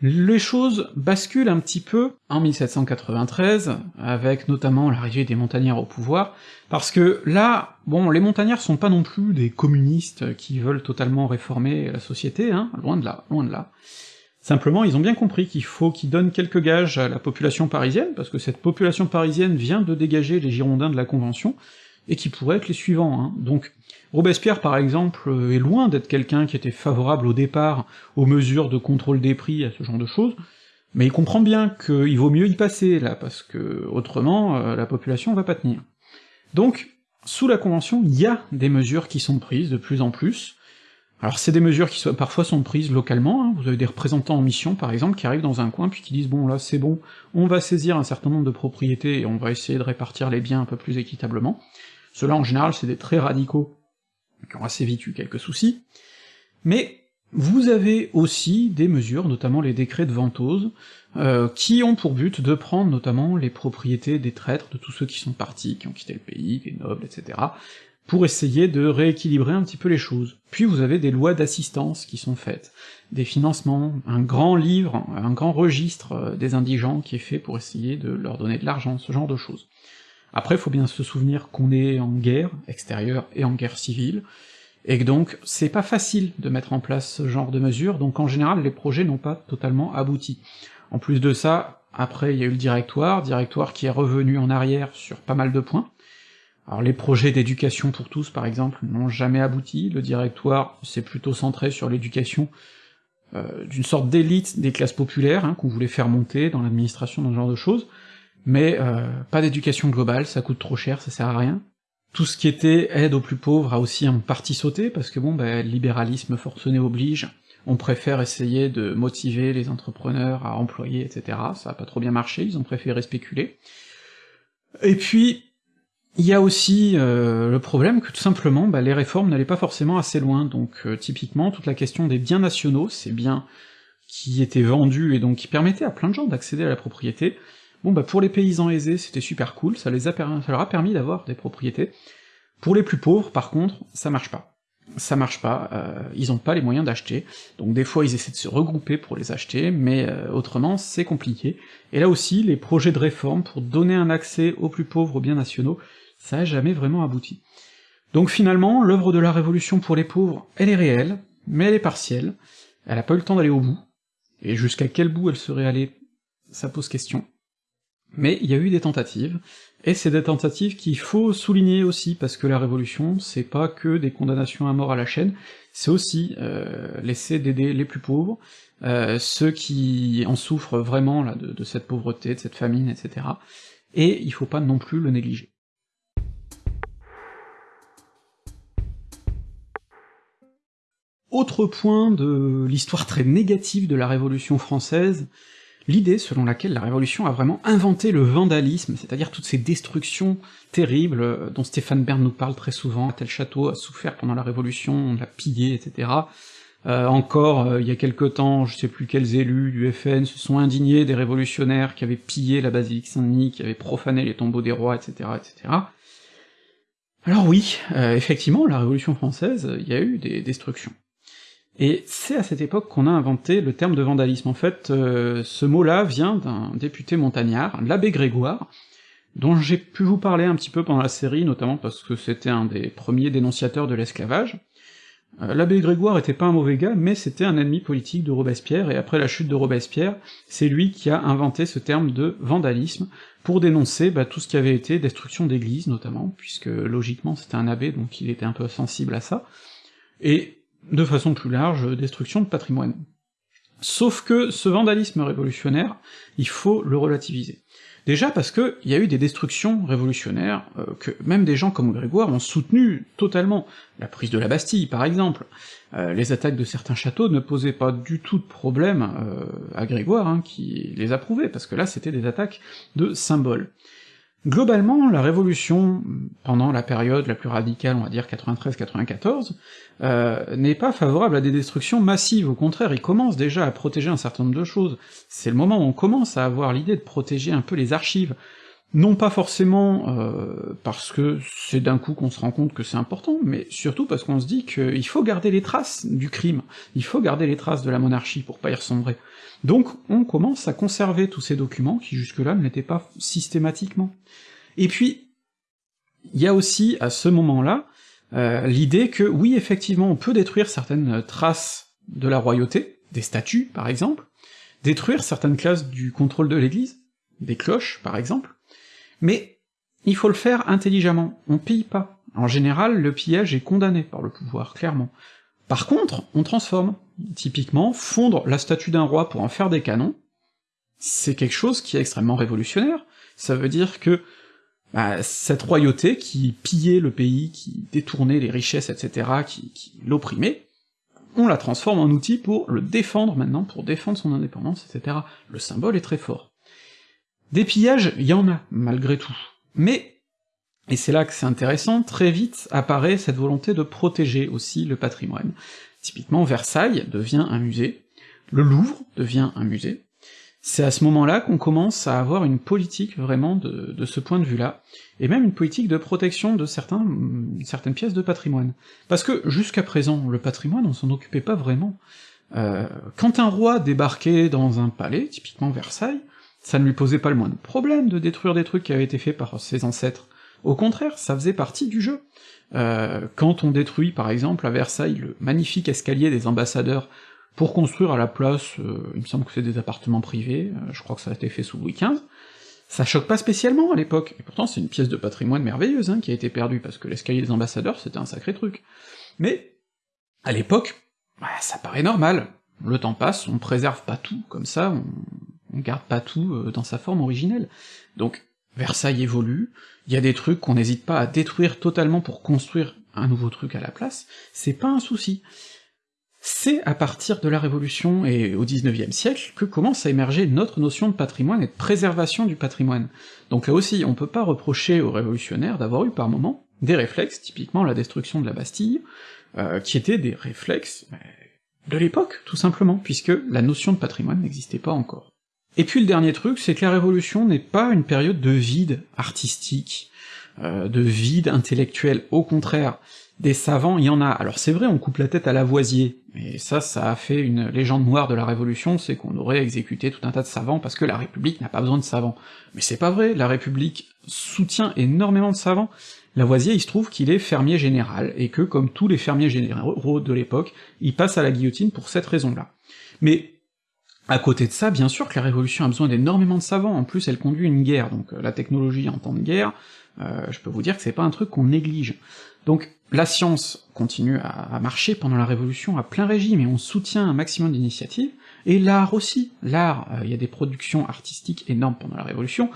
Les choses basculent un petit peu en 1793, avec notamment l'arrivée des montagnards au pouvoir, parce que là, bon, les montagnards sont pas non plus des communistes qui veulent totalement réformer la société, hein, loin de là, loin de là. Simplement, ils ont bien compris qu'il faut qu'ils donnent quelques gages à la population parisienne, parce que cette population parisienne vient de dégager les Girondins de la Convention, et qui pourraient être les suivants, hein. donc Robespierre, par exemple, est loin d'être quelqu'un qui était favorable au départ aux mesures de contrôle des prix, à ce genre de choses, mais il comprend bien qu'il vaut mieux y passer, là, parce que autrement, euh, la population va pas tenir. Donc, sous la Convention, il y a des mesures qui sont prises de plus en plus, alors c'est des mesures qui parfois sont prises localement, hein. vous avez des représentants en mission par exemple qui arrivent dans un coin puis qui disent bon là c'est bon, on va saisir un certain nombre de propriétés et on va essayer de répartir les biens un peu plus équitablement. Cela en général c'est des très radicaux qui ont assez vite eu quelques soucis, mais vous avez aussi des mesures, notamment les décrets de ventose, euh, qui ont pour but de prendre notamment les propriétés des traîtres, de tous ceux qui sont partis, qui ont quitté le pays, les nobles, etc., pour essayer de rééquilibrer un petit peu les choses. Puis vous avez des lois d'assistance qui sont faites, des financements, un grand livre, un grand registre euh, des indigents qui est fait pour essayer de leur donner de l'argent, ce genre de choses. Après, faut bien se souvenir qu'on est en guerre extérieure et en guerre civile, et que donc c'est pas facile de mettre en place ce genre de mesures, donc en général les projets n'ont pas totalement abouti. En plus de ça, après il y a eu le directoire, directoire qui est revenu en arrière sur pas mal de points. Alors les projets d'éducation pour tous, par exemple, n'ont jamais abouti, le directoire s'est plutôt centré sur l'éducation euh, d'une sorte d'élite des classes populaires, hein, qu'on voulait faire monter dans l'administration, dans ce genre de choses, mais euh, pas d'éducation globale, ça coûte trop cher, ça sert à rien. Tout ce qui était aide aux plus pauvres a aussi en partie sauté, parce que bon, ben, libéralisme forcené oblige, on préfère essayer de motiver les entrepreneurs à employer, etc., ça a pas trop bien marché, ils ont préféré spéculer. Et puis, il y a aussi euh, le problème que tout simplement, bah, les réformes n'allaient pas forcément assez loin, donc euh, typiquement, toute la question des biens nationaux, ces biens qui étaient vendus et donc qui permettaient à plein de gens d'accéder à la propriété, Bon bah pour les paysans aisés, c'était super cool, ça, les a ça leur a permis d'avoir des propriétés. Pour les plus pauvres, par contre, ça marche pas. Ça marche pas, euh, ils ont pas les moyens d'acheter, donc des fois ils essaient de se regrouper pour les acheter, mais euh, autrement c'est compliqué. Et là aussi, les projets de réforme pour donner un accès aux plus pauvres aux biens nationaux, ça a jamais vraiment abouti. Donc finalement, l'œuvre de la Révolution pour les pauvres, elle est réelle, mais elle est partielle, elle a pas eu le temps d'aller au bout, et jusqu'à quel bout elle serait allée, ça pose question. Mais il y a eu des tentatives, et c'est des tentatives qu'il faut souligner aussi, parce que la Révolution, c'est pas que des condamnations à mort à la chaîne, c'est aussi euh, d'aider les plus pauvres, euh, ceux qui en souffrent vraiment là, de, de cette pauvreté, de cette famine, etc. Et il faut pas non plus le négliger. Autre point de l'histoire très négative de la Révolution française, l'idée selon laquelle la Révolution a vraiment inventé le vandalisme, c'est-à-dire toutes ces destructions terribles euh, dont Stéphane Bern nous parle très souvent, tel château a souffert pendant la Révolution, on l'a pillé, etc. Euh, encore, euh, il y a quelque temps, je sais plus quels élus du FN se sont indignés des révolutionnaires qui avaient pillé la basilique Saint-Denis, qui avaient profané les tombeaux des rois, etc., etc. Alors oui, effectivement, la Révolution française, il y a eu des destructions. Et c'est à cette époque qu'on a inventé le terme de vandalisme. En fait, euh, ce mot-là vient d'un député montagnard, l'abbé Grégoire, dont j'ai pu vous parler un petit peu pendant la série, notamment parce que c'était un des premiers dénonciateurs de l'esclavage. Euh, l'abbé Grégoire était pas un mauvais gars, mais c'était un ennemi politique de Robespierre, et après la chute de Robespierre, c'est lui qui a inventé ce terme de vandalisme, pour dénoncer bah, tout ce qui avait été destruction d'églises, notamment, puisque logiquement c'était un abbé, donc il était un peu sensible à ça, et de façon plus large, destruction de patrimoine. Sauf que ce vandalisme révolutionnaire, il faut le relativiser. Déjà parce que il y a eu des destructions révolutionnaires euh, que même des gens comme Grégoire ont soutenu totalement. La prise de la Bastille, par exemple. Euh, les attaques de certains châteaux ne posaient pas du tout de problème euh, à Grégoire, hein, qui les approuvait, parce que là c'était des attaques de symboles. Globalement, la Révolution, pendant la période la plus radicale, on va dire 93-94, euh, n'est pas favorable à des destructions massives, au contraire, il commence déjà à protéger un certain nombre de choses. C'est le moment où on commence à avoir l'idée de protéger un peu les archives, non pas forcément euh, parce que c'est d'un coup qu'on se rend compte que c'est important, mais surtout parce qu'on se dit qu'il faut garder les traces du crime, il faut garder les traces de la monarchie pour pas y ressombrer. Donc on commence à conserver tous ces documents qui jusque-là ne l'étaient pas systématiquement. Et puis, il y a aussi, à ce moment-là, euh, l'idée que oui, effectivement, on peut détruire certaines traces de la royauté, des statues par exemple, détruire certaines classes du contrôle de l'Église, des cloches par exemple, mais il faut le faire intelligemment, on pille pas. En général, le pillage est condamné par le pouvoir, clairement. Par contre, on transforme. Typiquement, fondre la statue d'un roi pour en faire des canons, c'est quelque chose qui est extrêmement révolutionnaire. Ça veut dire que bah, cette royauté qui pillait le pays, qui détournait les richesses, etc., qui, qui l'opprimait, on la transforme en outil pour le défendre maintenant, pour défendre son indépendance, etc. Le symbole est très fort. Des pillages, il y en a, malgré tout. Mais, et c'est là que c'est intéressant, très vite apparaît cette volonté de protéger aussi le patrimoine. Typiquement, Versailles devient un musée, le Louvre devient un musée, c'est à ce moment-là qu'on commence à avoir une politique vraiment de, ce point de vue-là, et même une politique de protection de certains, certaines pièces de patrimoine. Parce que jusqu'à présent, le patrimoine, on s'en occupait pas vraiment. Euh, quand un roi débarquait dans un palais, typiquement Versailles, ça ne lui posait pas le moindre problème de détruire des trucs qui avaient été faits par ses ancêtres. Au contraire, ça faisait partie du jeu. Euh, quand on détruit, par exemple, à Versailles, le magnifique escalier des ambassadeurs pour construire à la place, euh, il me semble que c'est des appartements privés, euh, je crois que ça a été fait sous Louis XV, ça choque pas spécialement à l'époque, et pourtant c'est une pièce de patrimoine merveilleuse hein, qui a été perdue, parce que l'escalier des ambassadeurs c'était un sacré truc. Mais, à l'époque, bah, ça paraît normal, le temps passe, on préserve pas tout, comme ça, on, on garde pas tout euh, dans sa forme originelle. Donc, Versailles évolue, il y a des trucs qu'on n'hésite pas à détruire totalement pour construire un nouveau truc à la place, c'est pas un souci c'est à partir de la Révolution et au XIXe siècle que commence à émerger notre notion de patrimoine et de préservation du patrimoine. Donc là aussi, on peut pas reprocher aux révolutionnaires d'avoir eu par moments des réflexes, typiquement la destruction de la Bastille, euh, qui étaient des réflexes de l'époque, tout simplement, puisque la notion de patrimoine n'existait pas encore. Et puis le dernier truc, c'est que la Révolution n'est pas une période de vide artistique, euh, de vide intellectuel, au contraire, des savants, il y en a. Alors c'est vrai, on coupe la tête à Lavoisier, et ça, ça a fait une légende noire de la Révolution, c'est qu'on aurait exécuté tout un tas de savants parce que la République n'a pas besoin de savants. Mais c'est pas vrai, la République soutient énormément de savants. Lavoisier, il se trouve qu'il est fermier général, et que, comme tous les fermiers généraux de l'époque, il passe à la guillotine pour cette raison-là. Mais à côté de ça, bien sûr que la Révolution a besoin d'énormément de savants, en plus elle conduit une guerre, donc euh, la technologie en temps de guerre, euh, je peux vous dire que c'est pas un truc qu'on néglige. Donc la science continue à, marcher pendant la Révolution à plein régime, et on soutient un maximum d'initiatives, et l'art aussi. L'art, euh, il y a des productions artistiques énormes pendant la Révolution,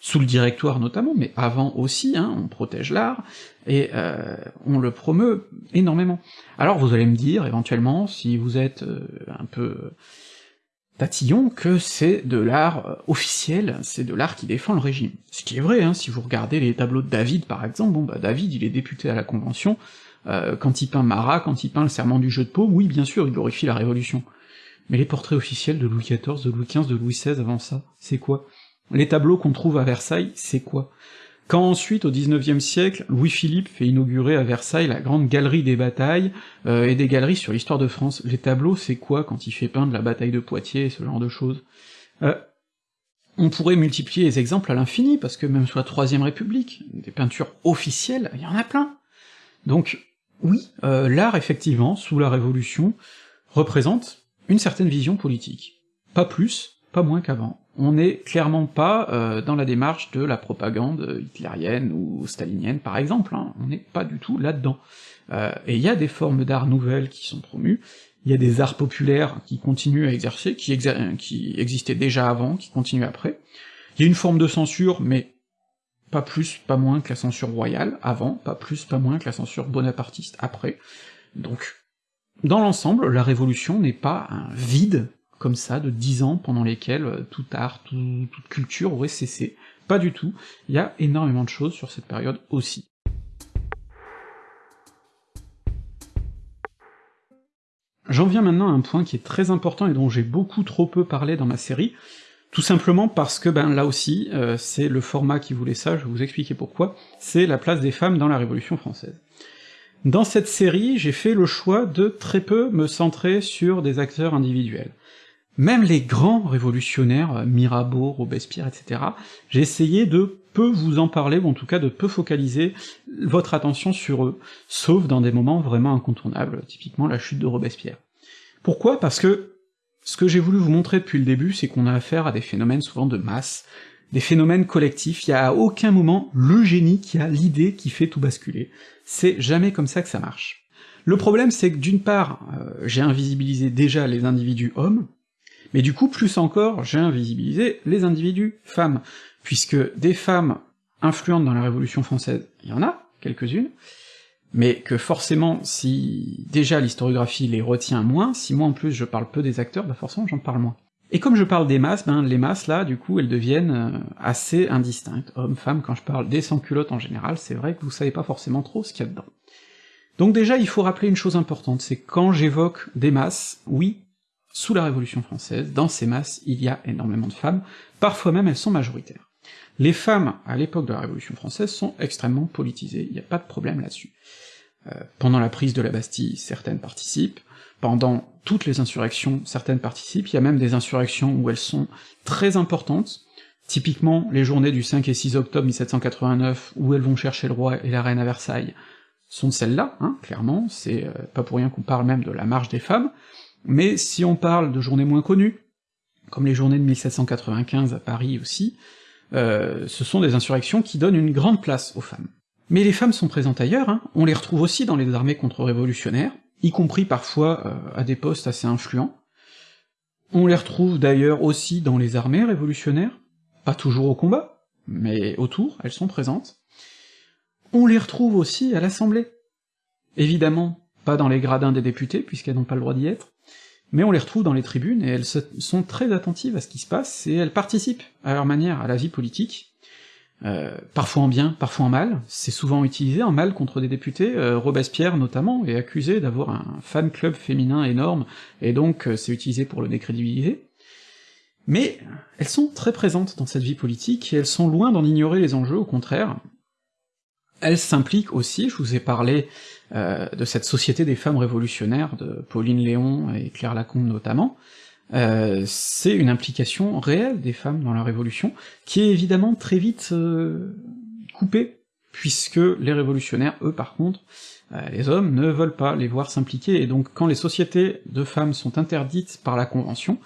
sous le directoire notamment, mais avant aussi, hein, on protège l'art, et euh, on le promeut énormément. Alors vous allez me dire, éventuellement, si vous êtes un peu tatillon que c'est de l'art euh, officiel, c'est de l'art qui défend le régime. Ce qui est vrai, hein, si vous regardez les tableaux de David par exemple, bon bah David il est député à la Convention, euh, quand il peint Marat, quand il peint le serment du jeu de paume, oui bien sûr il glorifie la Révolution. Mais les portraits officiels de Louis XIV, de Louis XV, de Louis XVI avant ça, c'est quoi? Les tableaux qu'on trouve à Versailles, c'est quoi? Quand ensuite, au XIXe siècle, Louis-Philippe fait inaugurer à Versailles la grande galerie des batailles, euh, et des galeries sur l'histoire de France, les tableaux, c'est quoi quand il fait peindre la bataille de Poitiers et ce genre de choses? Euh, On pourrait multiplier les exemples à l'infini, parce que même sous la Troisième République, des peintures officielles, il y en a plein. Donc, oui, euh, l'art, effectivement, sous la Révolution, représente une certaine vision politique. Pas plus, pas moins qu'avant on n'est clairement pas euh, dans la démarche de la propagande hitlérienne ou stalinienne, par exemple, hein. on n'est pas du tout là-dedans. et il y a des formes d'art nouvelles qui sont promues, il y a des arts populaires qui continuent à exercer, qui, qui existaient déjà avant, qui continuent après, il y a une forme de censure, mais pas plus, pas moins que la censure royale, avant, pas plus, pas moins que la censure bonapartiste, après. Donc, dans l'ensemble, la Révolution n'est pas un vide, comme ça, de dix ans pendant lesquels euh, tout art, toute culture aurait cessé. Pas du tout, il y a énormément de choses sur cette période aussi. J'en viens maintenant à un point qui est très important et dont j'ai beaucoup trop peu parlé dans ma série, tout simplement parce que, ben là aussi, euh, c'est le format qui voulait ça, je vais vous expliquer pourquoi, c'est la place des femmes dans la Révolution française. Dans cette série, j'ai fait le choix de très peu me centrer sur des acteurs individuels. Même les grands révolutionnaires, euh, Mirabeau, Robespierre, etc., j'ai essayé de peu vous en parler, ou en tout cas de peu focaliser votre attention sur eux, sauf dans des moments vraiment incontournables, typiquement la chute de Robespierre. Pourquoi? Parce que ce que j'ai voulu vous montrer depuis le début, c'est qu'on a affaire à des phénomènes souvent de masse, des phénomènes collectifs, il y a à aucun moment le génie qui a l'idée qui fait tout basculer. C'est jamais comme ça que ça marche. Le problème, c'est que d'une part, euh, j'ai invisibilisé déjà les individus hommes, mais du coup, plus encore, j'ai invisibilisé les individus femmes, puisque des femmes influentes dans la Révolution française, il y en a, quelques-unes, mais que forcément, si déjà l'historiographie les retient moins, si moi en plus je parle peu des acteurs, bah forcément j'en parle moins. Et comme je parle des masses, ben les masses là, du coup, elles deviennent euh, assez indistinctes. Hommes, femmes, quand je parle des sans-culottes en général, c'est vrai que vous savez pas forcément trop ce qu'il y a dedans. Donc déjà, il faut rappeler une chose importante, c'est quand j'évoque des masses, oui, sous la Révolution française, dans ces masses, il y a énormément de femmes, parfois même elles sont majoritaires. Les femmes, à l'époque de la Révolution française, sont extrêmement politisées, il n'y a pas de problème là-dessus. Euh, pendant la prise de la Bastille, certaines participent, pendant toutes les insurrections, certaines participent, il y a même des insurrections où elles sont très importantes, typiquement les journées du 5 et 6 octobre 1789, où elles vont chercher le roi et la reine à Versailles, sont celles-là, hein, clairement, c'est euh, pas pour rien qu'on parle même de la marche des femmes, mais si on parle de journées moins connues, comme les journées de 1795 à Paris aussi, euh, ce sont des insurrections qui donnent une grande place aux femmes. Mais les femmes sont présentes ailleurs, hein. on les retrouve aussi dans les armées contre-révolutionnaires, y compris parfois euh, à des postes assez influents. On les retrouve d'ailleurs aussi dans les armées révolutionnaires, pas toujours au combat, mais autour, elles sont présentes. On les retrouve aussi à l'Assemblée. Évidemment, pas dans les gradins des députés, puisqu'elles n'ont pas le droit d'y être, mais on les retrouve dans les tribunes, et elles sont très attentives à ce qui se passe, et elles participent à leur manière à la vie politique, euh, parfois en bien, parfois en mal, c'est souvent utilisé en mal contre des députés, euh, Robespierre notamment est accusé d'avoir un fan club féminin énorme, et donc euh, c'est utilisé pour le décrédibiliser. Mais elles sont très présentes dans cette vie politique, et elles sont loin d'en ignorer les enjeux, au contraire. Elles s'impliquent aussi, je vous ai parlé euh, de cette société des femmes révolutionnaires de Pauline Léon et Claire Lacombe notamment, euh, c'est une implication réelle des femmes dans la Révolution, qui est évidemment très vite euh, coupée, puisque les révolutionnaires, eux par contre, les hommes ne veulent pas les voir s'impliquer, et donc quand les sociétés de femmes sont interdites par la Convention,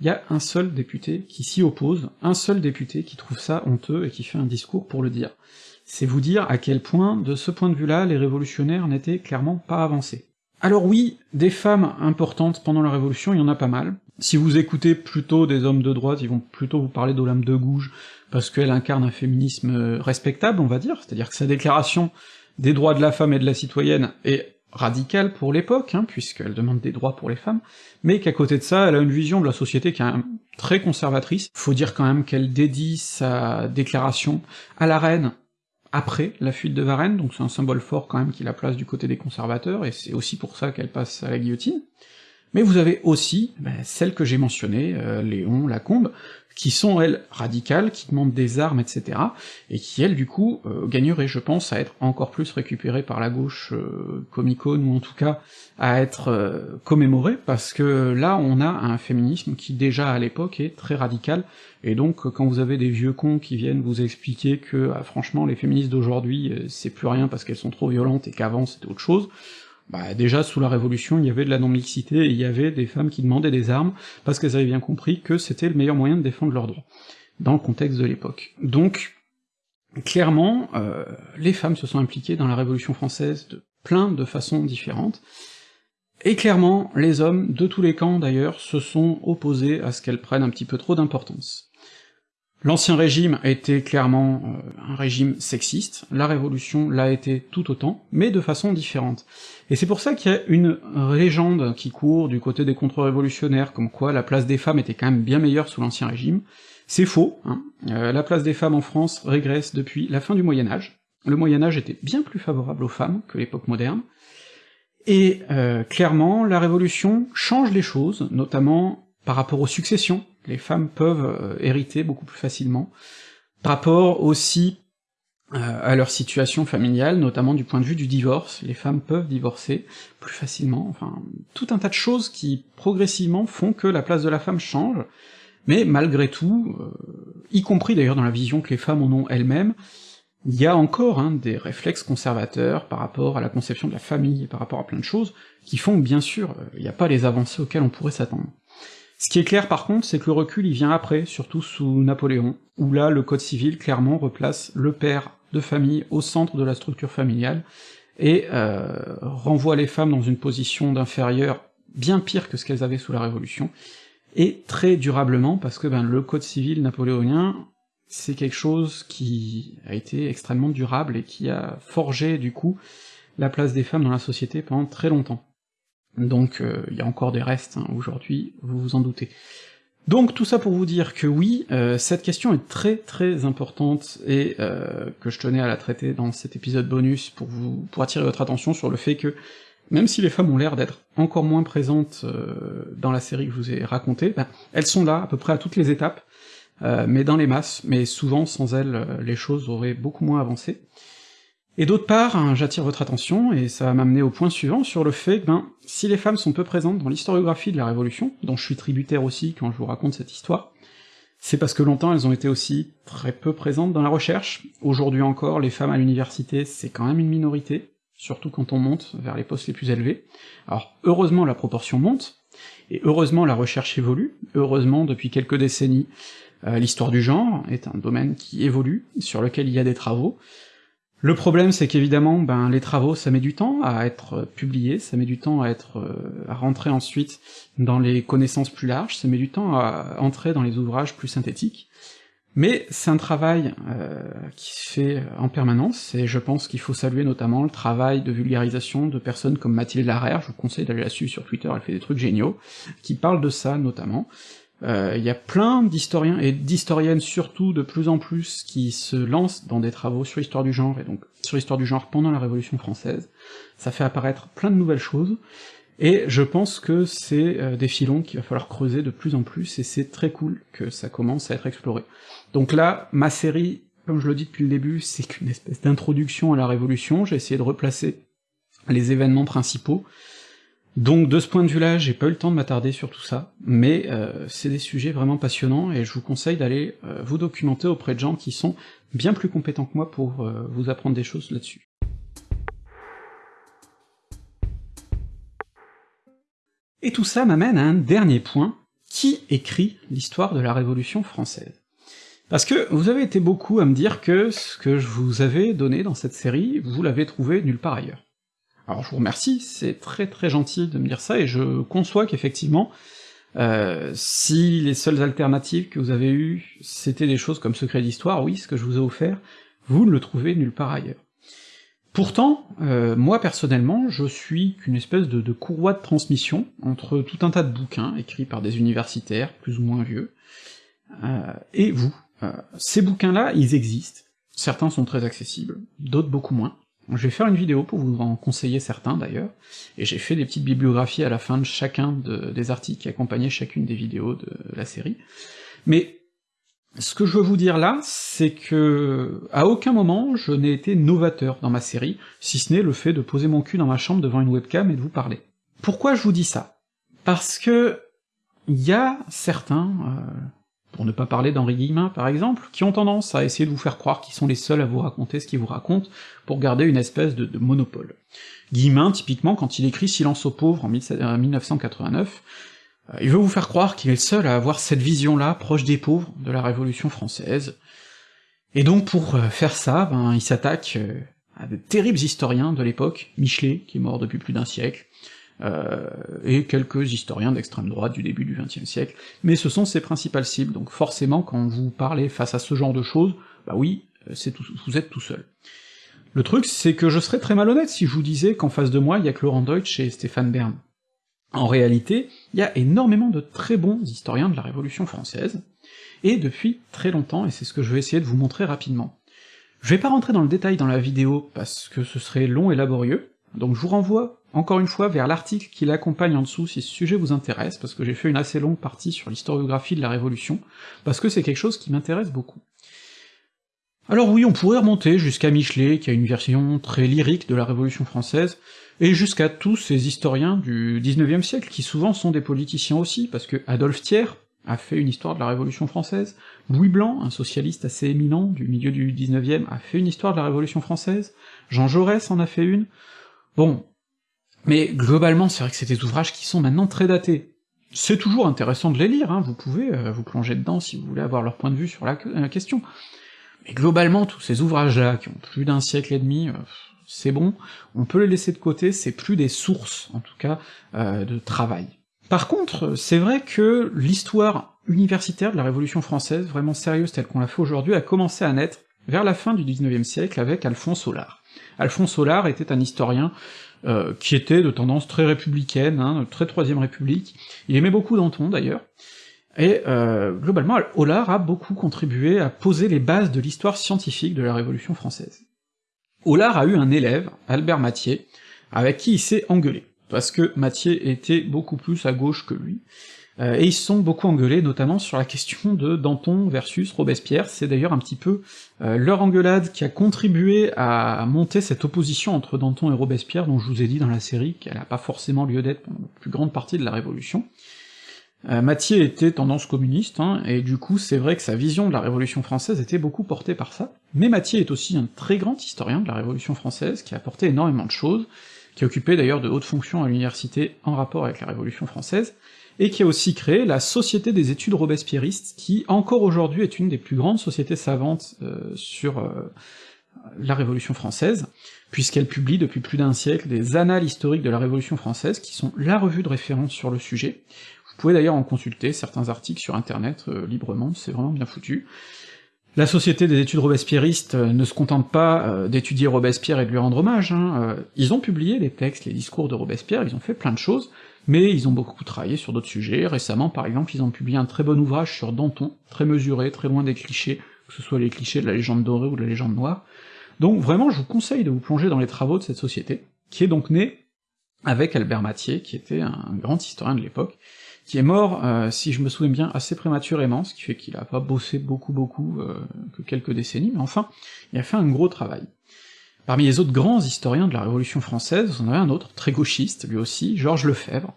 il y a un seul député qui s'y oppose, un seul député qui trouve ça honteux et qui fait un discours pour le dire. C'est vous dire à quel point, de ce point de vue-là, les révolutionnaires n'étaient clairement pas avancés. Alors oui, des femmes importantes pendant la Révolution, il y en a pas mal. Si vous écoutez plutôt des hommes de droite, ils vont plutôt vous parler d'Olympe de Gouges, parce qu'elle incarne un féminisme respectable, on va dire, c'est-à-dire que sa déclaration des droits de la femme et de la citoyenne est radicale pour l'époque, hein, puisqu'elle demande des droits pour les femmes, mais qu'à côté de ça, elle a une vision de la société qui est très conservatrice. Faut dire quand même qu'elle dédie sa déclaration à la reine, après la fuite de Varennes, donc c'est un symbole fort quand même qui la place du côté des conservateurs, et c'est aussi pour ça qu'elle passe à la guillotine. Mais vous avez aussi ben, celles que j'ai mentionnées, euh, Léon, Lacombe, qui sont, elles, radicales, qui demandent des armes, etc., et qui, elles, du coup, euh, gagneraient, je pense, à être encore plus récupérées par la gauche euh, comicone, ou en tout cas à être euh, commémorées, parce que là, on a un féminisme qui, déjà à l'époque, est très radical, et donc, quand vous avez des vieux cons qui viennent vous expliquer que, ah, franchement, les féministes d'aujourd'hui, c'est plus rien parce qu'elles sont trop violentes, et qu'avant c'était autre chose, bah déjà sous la Révolution, il y avait de la non-mixité, et il y avait des femmes qui demandaient des armes, parce qu'elles avaient bien compris que c'était le meilleur moyen de défendre leurs droits, dans le contexte de l'époque. Donc, clairement, euh, les femmes se sont impliquées dans la Révolution française de plein de façons différentes, et clairement, les hommes, de tous les camps d'ailleurs, se sont opposés à ce qu'elles prennent un petit peu trop d'importance. L'Ancien Régime a été clairement euh, un régime sexiste, la Révolution l'a été tout autant, mais de façon différente. Et c'est pour ça qu'il y a une légende qui court du côté des contre-révolutionnaires, comme quoi la place des femmes était quand même bien meilleure sous l'Ancien Régime. C'est faux, hein. Euh, la place des femmes en France régresse depuis la fin du Moyen Âge. Le Moyen Âge était bien plus favorable aux femmes que l'époque moderne, et euh, clairement, la Révolution change les choses, notamment par rapport aux successions, les femmes peuvent euh, hériter beaucoup plus facilement, par rapport aussi euh, à leur situation familiale, notamment du point de vue du divorce, les femmes peuvent divorcer plus facilement, enfin, tout un tas de choses qui, progressivement, font que la place de la femme change, mais malgré tout, y compris d'ailleurs dans la vision que les femmes en ont elles-mêmes, il y a encore hein, des réflexes conservateurs par rapport à la conception de la famille et par rapport à plein de choses, qui font que bien sûr, il n'y a pas les avancées auxquelles on pourrait s'attendre. Ce qui est clair par contre, c'est que le recul il vient après, surtout sous Napoléon, où là le code civil clairement replace le père de famille au centre de la structure familiale, et euh, renvoie les femmes dans une position d'inférieur bien pire que ce qu'elles avaient sous la Révolution, et très durablement, parce que ben, le code civil napoléonien c'est quelque chose qui a été extrêmement durable et qui a forgé du coup la place des femmes dans la société pendant très longtemps. Donc euh, il y a encore des restes hein, aujourd'hui, vous vous en doutez. Donc tout ça pour vous dire que oui, euh, cette question est très très importante et euh, que je tenais à la traiter dans cet épisode bonus pour vous pour attirer votre attention sur le fait que même si les femmes ont l'air d'être encore moins présentes dans la série que je vous ai racontée, ben, elles sont là à peu près à toutes les étapes, euh, mais dans les masses, mais souvent sans elle, euh, les choses auraient beaucoup moins avancé. Et d'autre part, hein, j'attire votre attention, et ça va m'amener au point suivant, sur le fait que, ben, si les femmes sont peu présentes dans l'historiographie de la Révolution, dont je suis tributaire aussi quand je vous raconte cette histoire, c'est parce que longtemps elles ont été aussi très peu présentes dans la recherche. Aujourd'hui encore, les femmes à l'université, c'est quand même une minorité, surtout quand on monte vers les postes les plus élevés. Alors, heureusement la proportion monte, et heureusement la recherche évolue, heureusement depuis quelques décennies, euh, l'histoire du genre est un domaine qui évolue, sur lequel il y a des travaux. Le problème, c'est qu'évidemment, ben, les travaux, ça met du temps à être publiés, ça met du temps à être, euh, à rentrer ensuite dans les connaissances plus larges, ça met du temps à entrer dans les ouvrages plus synthétiques. Mais c'est un travail euh, qui se fait en permanence, et je pense qu'il faut saluer notamment le travail de vulgarisation de personnes comme Mathilde Larère, je vous conseille d'aller la suivre sur Twitter, elle fait des trucs géniaux, qui parlent de ça notamment, euh, il y a plein d'historiens, et d'historiennes surtout de plus en plus, qui se lancent dans des travaux sur l'histoire du genre, et donc sur l'histoire du genre pendant la Révolution française. Ça fait apparaître plein de nouvelles choses, et je pense que c'est euh, des filons qu'il va falloir creuser de plus en plus, et c'est très cool que ça commence à être exploré. Donc là, ma série, comme je le dis depuis le début, c'est qu'une espèce d'introduction à la Révolution, j'ai essayé de replacer les événements principaux, donc de ce point de vue-là, j'ai pas eu le temps de m'attarder sur tout ça, mais euh, c'est des sujets vraiment passionnants, et je vous conseille d'aller euh, vous documenter auprès de gens qui sont bien plus compétents que moi pour euh, vous apprendre des choses là-dessus. Et tout ça m'amène à un dernier point, qui écrit l'histoire de la Révolution française? Parce que vous avez été beaucoup à me dire que ce que je vous avais donné dans cette série, vous l'avez trouvé nulle part ailleurs. Alors je vous remercie, c'est très très gentil de me dire ça, et je conçois qu'effectivement, euh, si les seules alternatives que vous avez eues, c'était des choses comme Secret d'Histoire, oui, ce que je vous ai offert, vous ne le trouvez nulle part ailleurs. Pourtant, euh, moi personnellement, je suis qu'une espèce de, courroie de transmission entre tout un tas de bouquins écrits par des universitaires, plus ou moins vieux, euh, et vous. ces bouquins-là, ils existent, certains sont très accessibles, d'autres beaucoup moins, je vais faire une vidéo pour vous en conseiller certains d'ailleurs, et j'ai fait des petites bibliographies à la fin de chacun des articles qui accompagnaient chacune des vidéos de la série. Mais ce que je veux vous dire là, c'est que à aucun moment je n'ai été novateur dans ma série, si ce n'est le fait de poser mon cul dans ma chambre devant une webcam et de vous parler. Pourquoi je vous dis ça? Parce que il y a certains, euh, pour ne pas parler d'Henri Guillemin par exemple, qui ont tendance à essayer de vous faire croire qu'ils sont les seuls à vous raconter ce qu'ils vous racontent, pour garder une espèce de, monopole. Guillemin, typiquement, quand il écrit Silence aux pauvres en 1989, euh, il veut vous faire croire qu'il est le seul à avoir cette vision-là, proche des pauvres, de la Révolution française, et donc pour euh, faire ça, ben, il s'attaque euh, à de terribles historiens de l'époque, Michelet, qui est mort depuis plus d'un siècle, euh, et quelques historiens d'extrême droite du début du XXe siècle, mais ce sont ses principales cibles, donc forcément quand vous parlez face à ce genre de choses, bah oui, euh, c'est tout, vous êtes tout seul. Le truc, c'est que je serais très malhonnête si je vous disais qu'en face de moi, il y a que Laurent Deutsch et Stéphane Bern. En réalité, il y a énormément de très bons historiens de la Révolution française, et depuis très longtemps, et c'est ce que je vais essayer de vous montrer rapidement. Je vais pas rentrer dans le détail dans la vidéo, parce que ce serait long et laborieux, donc je vous renvoie encore une fois vers l'article qui l'accompagne en dessous si ce sujet vous intéresse, parce que j'ai fait une assez longue partie sur l'historiographie de la Révolution, parce que c'est quelque chose qui m'intéresse beaucoup. Alors oui, on pourrait remonter jusqu'à Michelet, qui a une version très lyrique de la Révolution française, et jusqu'à tous ces historiens du XIXe siècle, qui souvent sont des politiciens aussi, parce que Adolphe Thiers a fait une histoire de la Révolution française, Louis Blanc, un socialiste assez éminent du milieu du XIXe, a fait une histoire de la Révolution française, Jean Jaurès en a fait une, bon, mais globalement c'est vrai que c'est des ouvrages qui sont maintenant très datés. C'est toujours intéressant de les lire, hein, vous pouvez euh, vous plonger dedans si vous voulez avoir leur point de vue sur la, question. Mais globalement, tous ces ouvrages-là, qui ont plus d'un siècle et demi, euh, c'est bon, on peut les laisser de côté, c'est plus des sources, en tout cas, euh, de travail. Par contre, c'est vrai que l'histoire universitaire de la Révolution française, vraiment sérieuse telle qu'on l'a fait aujourd'hui, a commencé à naître vers la fin du XIXe siècle avec Alphonse Solar. Alphonse Solar était un historien euh, qui était de tendance très républicaine, hein, très Troisième République, il aimait beaucoup Danton d'ailleurs, et euh, globalement, Hollard a beaucoup contribué à poser les bases de l'histoire scientifique de la Révolution française. Hollard a eu un élève, Albert Mathieu, avec qui il s'est engueulé, parce que Mathieu était beaucoup plus à gauche que lui, euh, et ils se sont beaucoup engueulés, notamment sur la question de Danton versus Robespierre, c'est d'ailleurs un petit peu euh, leur engueulade qui a contribué à monter cette opposition entre Danton et Robespierre, dont je vous ai dit dans la série qu'elle n'a pas forcément lieu d'être pendant la plus grande partie de la Révolution. Euh, Mathieu était tendance communiste, hein, et du coup c'est vrai que sa vision de la Révolution française était beaucoup portée par ça, mais Mathieu est aussi un très grand historien de la Révolution française, qui a apporté énormément de choses, qui a occupé d'ailleurs de hautes fonctions à l'université en rapport avec la Révolution française, et qui a aussi créé la Société des études robespierristes, qui encore aujourd'hui est une des plus grandes sociétés savantes euh, sur euh, la Révolution française, puisqu'elle publie depuis plus d'un siècle des annales historiques de la Révolution française, qui sont la revue de référence sur le sujet. Vous pouvez d'ailleurs en consulter certains articles sur internet euh, librement, c'est vraiment bien foutu. La Société des études robespierristes ne se contente pas d'étudier Robespierre et de lui rendre hommage, hein. ils ont publié les textes, les discours de Robespierre, ils ont fait plein de choses, mais ils ont beaucoup travaillé sur d'autres sujets. Récemment, par exemple, ils ont publié un très bon ouvrage sur Danton, très mesuré, très loin des clichés, que ce soit les clichés de la légende dorée ou de la légende noire. Donc vraiment, je vous conseille de vous plonger dans les travaux de cette société, qui est donc née avec Albert Mathieu, qui était un grand historien de l'époque, qui est mort, euh, si je me souviens bien, assez prématurément, ce qui fait qu'il a pas bossé beaucoup beaucoup, euh, que quelques décennies, mais enfin, il a fait un gros travail. Parmi les autres grands historiens de la Révolution française, on avait un autre, très gauchiste, lui aussi, Georges Lefebvre.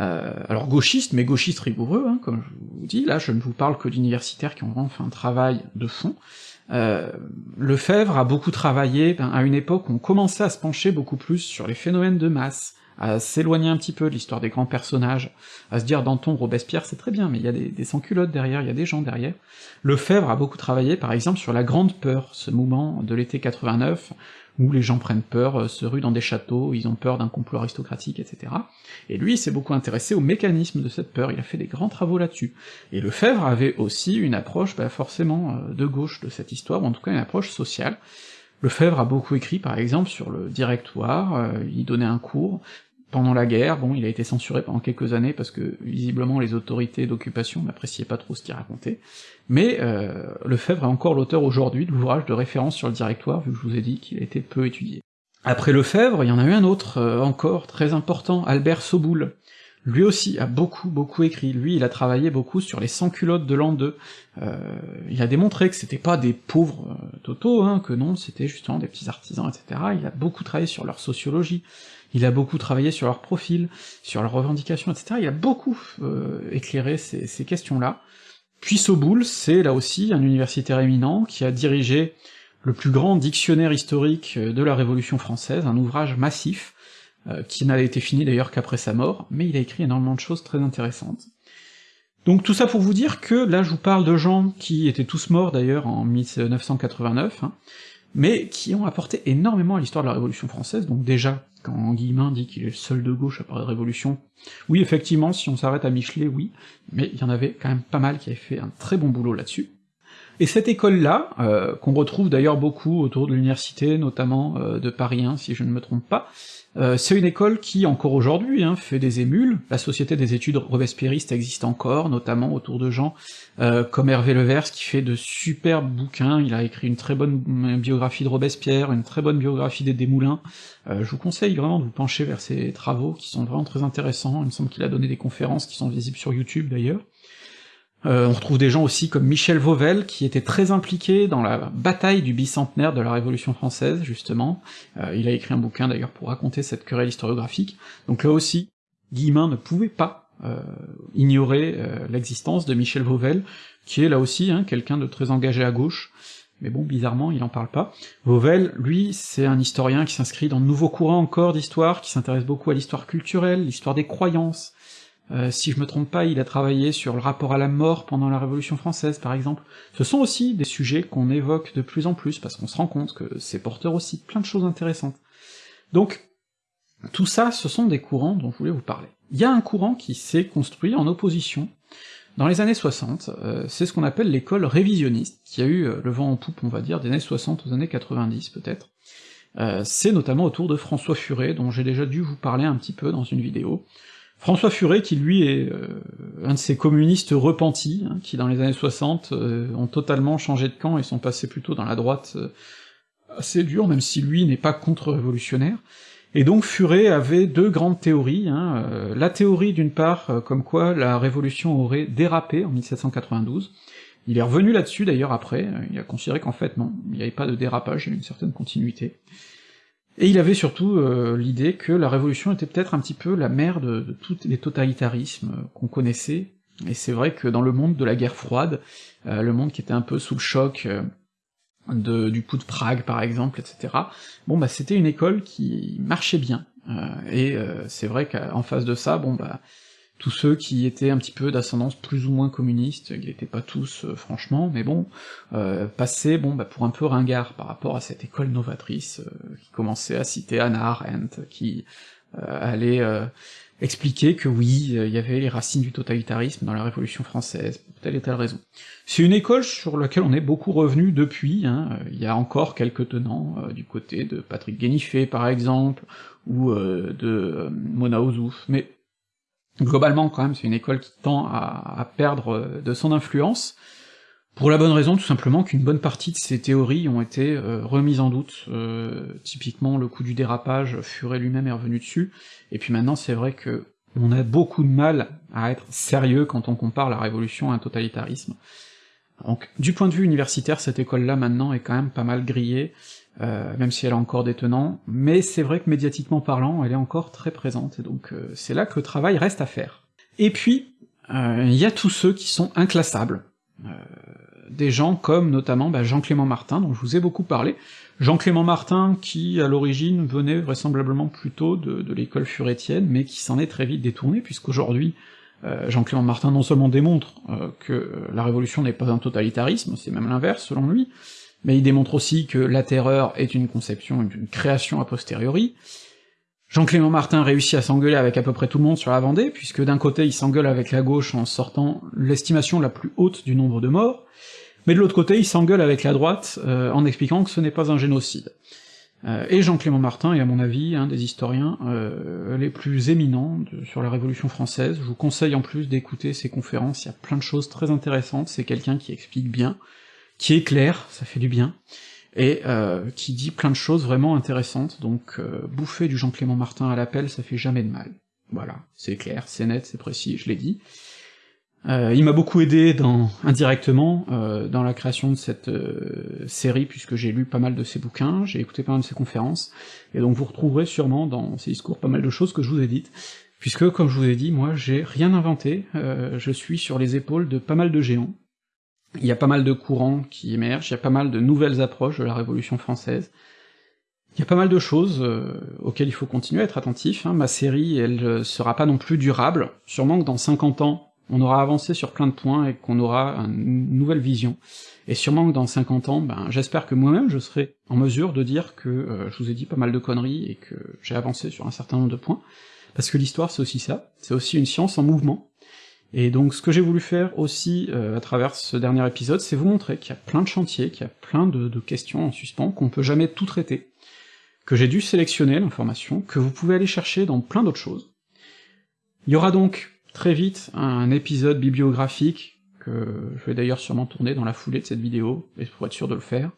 Euh, alors gauchiste, mais gauchiste rigoureux, hein, comme je vous dis, là je ne vous parle que d'universitaires qui ont vraiment fait un travail de fond. Euh, Lefebvre a beaucoup travaillé ben, à une époque où on commençait à se pencher beaucoup plus sur les phénomènes de masse, à s'éloigner un petit peu de l'histoire des grands personnages, à se dire Danton, Robespierre, c'est très bien, mais il y a des, sans-culottes derrière, il y a des gens derrière. Lefebvre a beaucoup travaillé, par exemple, sur la Grande Peur, ce mouvement de l'été 89, où les gens prennent peur, euh, se ruent dans des châteaux, ils ont peur d'un complot aristocratique, etc. Et lui, il s'est beaucoup intéressé au mécanisme de cette peur, il a fait des grands travaux là-dessus. Et Lefebvre avait aussi une approche, bah, forcément, euh, de gauche de cette histoire, ou en tout cas une approche sociale, Lefebvre a beaucoup écrit, par exemple, sur le directoire, euh, il donnait un cours, pendant la guerre, bon, il a été censuré pendant quelques années parce que visiblement les autorités d'occupation n'appréciaient pas trop ce qu'il racontait, mais euh, Lefebvre est encore l'auteur aujourd'hui de l'ouvrage de référence sur le directoire, vu que je vous ai dit qu'il a été peu étudié. Après Lefebvre, il y en a eu un autre, euh, encore, très important, Albert Soboul. Lui aussi a beaucoup, beaucoup écrit, lui il a travaillé beaucoup sur les sans-culottes de l'an 2, euh, il a démontré que c'était pas des pauvres euh, totaux, hein, que non, c'était justement des petits artisans, etc., il a beaucoup travaillé sur leur sociologie, il a beaucoup travaillé sur leur profil, sur leurs revendications, etc., il a beaucoup euh, éclairé ces, questions-là. Puis Soboul, c'est là aussi un universitaire éminent qui a dirigé le plus grand dictionnaire historique euh, de la Révolution française, un ouvrage massif, euh, qui n'a été fini d'ailleurs qu'après sa mort, mais il a écrit énormément de choses très intéressantes. Donc tout ça pour vous dire que là je vous parle de gens qui étaient tous morts d'ailleurs en 1989, hein, mais qui ont apporté énormément à l'histoire de la Révolution française, donc déjà, quand Guillemin dit qu'il est le seul de gauche à parler de Révolution, oui effectivement, si on s'arrête à Michelet, oui, mais il y en avait quand même pas mal qui avaient fait un très bon boulot là-dessus. Et cette école-là, euh, qu'on retrouve d'ailleurs beaucoup autour de l'université, notamment euh, de Paris 1, si je ne me trompe pas, euh, c'est une école qui, encore aujourd'hui, hein, fait des émules, la Société des études robespierristes existe encore, notamment autour de gens comme Hervé Levers, qui fait de superbes bouquins, il a écrit une très bonne biographie de Robespierre, une très bonne biographie des Desmoulins, je vous conseille vraiment de vous pencher vers ses travaux, qui sont vraiment très intéressants, il me semble qu'il a donné des conférences qui sont visibles sur YouTube d'ailleurs. Euh, on retrouve des gens aussi comme Michel Vauvel, qui était très impliqué dans la bataille du bicentenaire de la Révolution française, justement. Euh, il a écrit un bouquin d'ailleurs pour raconter cette querelle historiographique. Donc là aussi, Guillemin ne pouvait pas euh, ignorer l'existence de Michel Vauvel, qui est là aussi hein, quelqu'un de très engagé à gauche, mais bon, bizarrement, il en parle pas. Vauvel, lui, c'est un historien qui s'inscrit dans de nouveaux courants encore d'histoire, qui s'intéresse beaucoup à l'histoire culturelle, l'histoire des croyances, euh, si je me trompe pas, il a travaillé sur le rapport à la mort pendant la Révolution française, par exemple. Ce sont aussi des sujets qu'on évoque de plus en plus, parce qu'on se rend compte que c'est porteur aussi plein de choses intéressantes. Donc, tout ça, ce sont des courants dont je voulais vous parler. Il y a un courant qui s'est construit en opposition dans les années 60, euh, c'est ce qu'on appelle l'école révisionniste, qui a eu euh, le vent en poupe, on va dire, des années 60 aux années 90 peut-être. c'est notamment autour de François Furet, dont j'ai déjà dû vous parler un petit peu dans une vidéo, François Furet, qui lui est euh, un de ces communistes repentis, hein, qui dans les années 60 euh, ont totalement changé de camp et sont passés plutôt dans la droite euh, assez dure, même si lui n'est pas contre-révolutionnaire. Et donc Furet avait deux grandes théories, hein, la théorie d'une part comme quoi la révolution aurait dérapé en 1792, il est revenu là-dessus d'ailleurs après, il a considéré qu'en fait non, il n'y avait pas de dérapage, il y avait une certaine continuité. Et il avait surtout euh, l'idée que la Révolution était peut-être un petit peu la mère de, tous les totalitarismes euh, qu'on connaissait, et c'est vrai que dans le monde de la guerre froide, euh, le monde qui était un peu sous le choc de, du coup de Prague par exemple, etc., bon bah c'était une école qui marchait bien, et c'est vrai qu'en face de ça, bon bah tous ceux qui étaient un petit peu d'ascendance plus ou moins communiste, ils n'étaient pas tous euh, franchement, mais bon, euh, passaient bon, bah, pour un peu ringard par rapport à cette école novatrice euh, qui commençait à citer Anna Arendt, qui euh, allait expliquer que oui, il y avait les racines du totalitarisme dans la Révolution française, pour telle et telle raison. C'est une école sur laquelle on est beaucoup revenu depuis, hein, il y a encore quelques tenants, du côté de Patrick Guéniffé par exemple, ou de Mona Ozouf, mais Globalement, quand même, c'est une école qui tend à, perdre euh, de son influence, pour la bonne raison tout simplement qu'une bonne partie de ces théories ont été euh, remises en doute, euh, typiquement le coup du dérapage, Furet lui-même est revenu dessus, et puis maintenant c'est vrai que on a beaucoup de mal à être sérieux quand on compare la révolution à un totalitarisme. Donc du point de vue universitaire, cette école-là maintenant est quand même pas mal grillée, euh, même si elle a encore des tenants, mais c'est vrai que médiatiquement parlant, elle est encore très présente, et donc euh, c'est là que le travail reste à faire. Et puis, euh, il y a tous ceux qui sont inclassables, des gens comme notamment bah, Jean-Clément Martin, dont je vous ai beaucoup parlé, Jean-Clément Martin qui, à l'origine, venait vraisemblablement plutôt de, l'école furétienne, mais qui s'en est très vite détourné, puisqu'aujourd'hui, Jean-Clément Martin non seulement démontre que la révolution n'est pas un totalitarisme, c'est même l'inverse selon lui, mais il démontre aussi que la terreur est une conception, une création a posteriori. Jean-Clément Martin réussit à s'engueuler avec à peu près tout le monde sur la Vendée, puisque d'un côté il s'engueule avec la gauche en sortant l'estimation la plus haute du nombre de morts, mais de l'autre côté il s'engueule avec la droite euh, en expliquant que ce n'est pas un génocide. Euh, et Jean-Clément Martin est à mon avis un des historiens euh, les plus éminents sur la Révolution française, je vous conseille en plus d'écouter ses conférences, il y a plein de choses très intéressantes, c'est quelqu'un qui explique bien, qui est clair, ça fait du bien, et euh, qui dit plein de choses vraiment intéressantes, donc bouffer du Jean-Clément Martin à l'appel, ça fait jamais de mal. Voilà, c'est clair, c'est net, c'est précis, je l'ai dit. Euh, il m'a beaucoup aidé dans, indirectement euh, dans la création de cette euh, série, puisque j'ai lu pas mal de ses bouquins, j'ai écouté pas mal de ses conférences, et donc vous retrouverez sûrement dans ses discours pas mal de choses que je vous ai dites, puisque, comme je vous ai dit, moi j'ai rien inventé, je suis sur les épaules de pas mal de géants, il y a pas mal de courants qui émergent, il y a pas mal de nouvelles approches de la Révolution française, il y a pas mal de choses auxquelles il faut continuer à être attentif, hein. ma série, elle sera pas non plus durable, sûrement que dans 50 ans, on aura avancé sur plein de points et qu'on aura une nouvelle vision. Et sûrement que dans 50 ans, ben, j'espère que moi-même je serai en mesure de dire que euh, je vous ai dit pas mal de conneries et que j'ai avancé sur un certain nombre de points, parce que l'histoire c'est aussi ça, c'est aussi une science en mouvement, et donc ce que j'ai voulu faire aussi euh, à travers ce dernier épisode, c'est vous montrer qu'il y a plein de chantiers, qu'il y a plein de, de questions en suspens, qu'on peut jamais tout traiter, que j'ai dû sélectionner l'information, que vous pouvez aller chercher dans plein d'autres choses. Il y aura donc très vite un épisode bibliographique je vais d'ailleurs sûrement tourner dans la foulée de cette vidéo, et pour être sûr de le faire,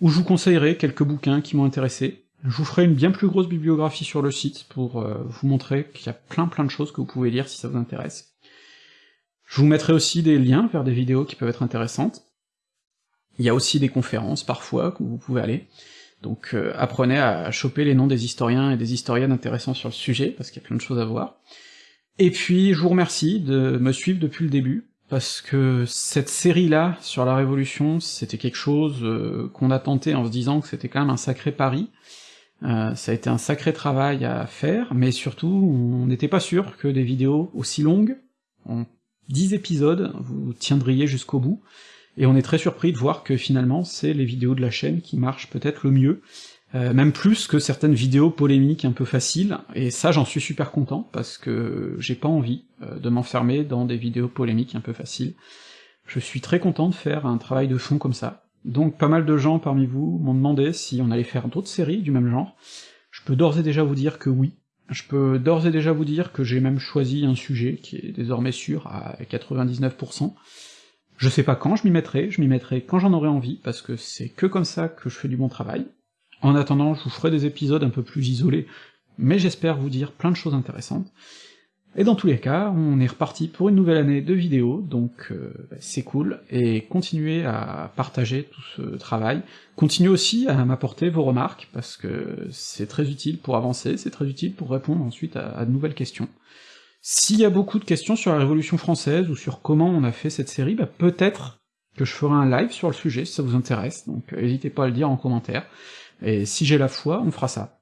où je vous conseillerai quelques bouquins qui m'ont intéressé. Je vous ferai une bien plus grosse bibliographie sur le site pour euh, vous montrer qu'il y a plein plein de choses que vous pouvez lire si ça vous intéresse. Je vous mettrai aussi des liens vers des vidéos qui peuvent être intéressantes. Il y a aussi des conférences parfois où vous pouvez aller. Donc euh, apprenez à choper les noms des historiens et des historiennes intéressants sur le sujet, parce qu'il y a plein de choses à voir. Et puis je vous remercie de me suivre depuis le début, parce que cette série-là, sur la Révolution, c'était quelque chose euh, qu'on a tenté en se disant que c'était quand même un sacré pari, euh, ça a été un sacré travail à faire, mais surtout, on n'était pas sûr que des vidéos aussi longues, en 10 épisodes, vous tiendriez jusqu'au bout, et on est très surpris de voir que finalement, c'est les vidéos de la chaîne qui marchent peut-être le mieux, euh, même plus que certaines vidéos polémiques un peu faciles, et ça j'en suis super content, parce que j'ai pas envie euh, de m'enfermer dans des vidéos polémiques un peu faciles. Je suis très content de faire un travail de fond comme ça. Donc pas mal de gens parmi vous m'ont demandé si on allait faire d'autres séries du même genre. Je peux d'ores et déjà vous dire que oui. Je peux d'ores et déjà vous dire que j'ai même choisi un sujet qui est désormais sûr à 99%. Je sais pas quand je m'y mettrai, je m'y mettrai quand j'en aurai envie, parce que c'est que comme ça que je fais du bon travail, en attendant, je vous ferai des épisodes un peu plus isolés, mais j'espère vous dire plein de choses intéressantes. Et dans tous les cas, on est reparti pour une nouvelle année de vidéos, donc euh, bah, c'est cool, et continuez à partager tout ce travail, continuez aussi à m'apporter vos remarques, parce que c'est très utile pour avancer, c'est très utile pour répondre ensuite à, de nouvelles questions. S'il y a beaucoup de questions sur la Révolution française, ou sur comment on a fait cette série, bah peut-être que je ferai un live sur le sujet, si ça vous intéresse, donc euh, n'hésitez pas à le dire en commentaire. Et si j'ai la foi, on fera ça.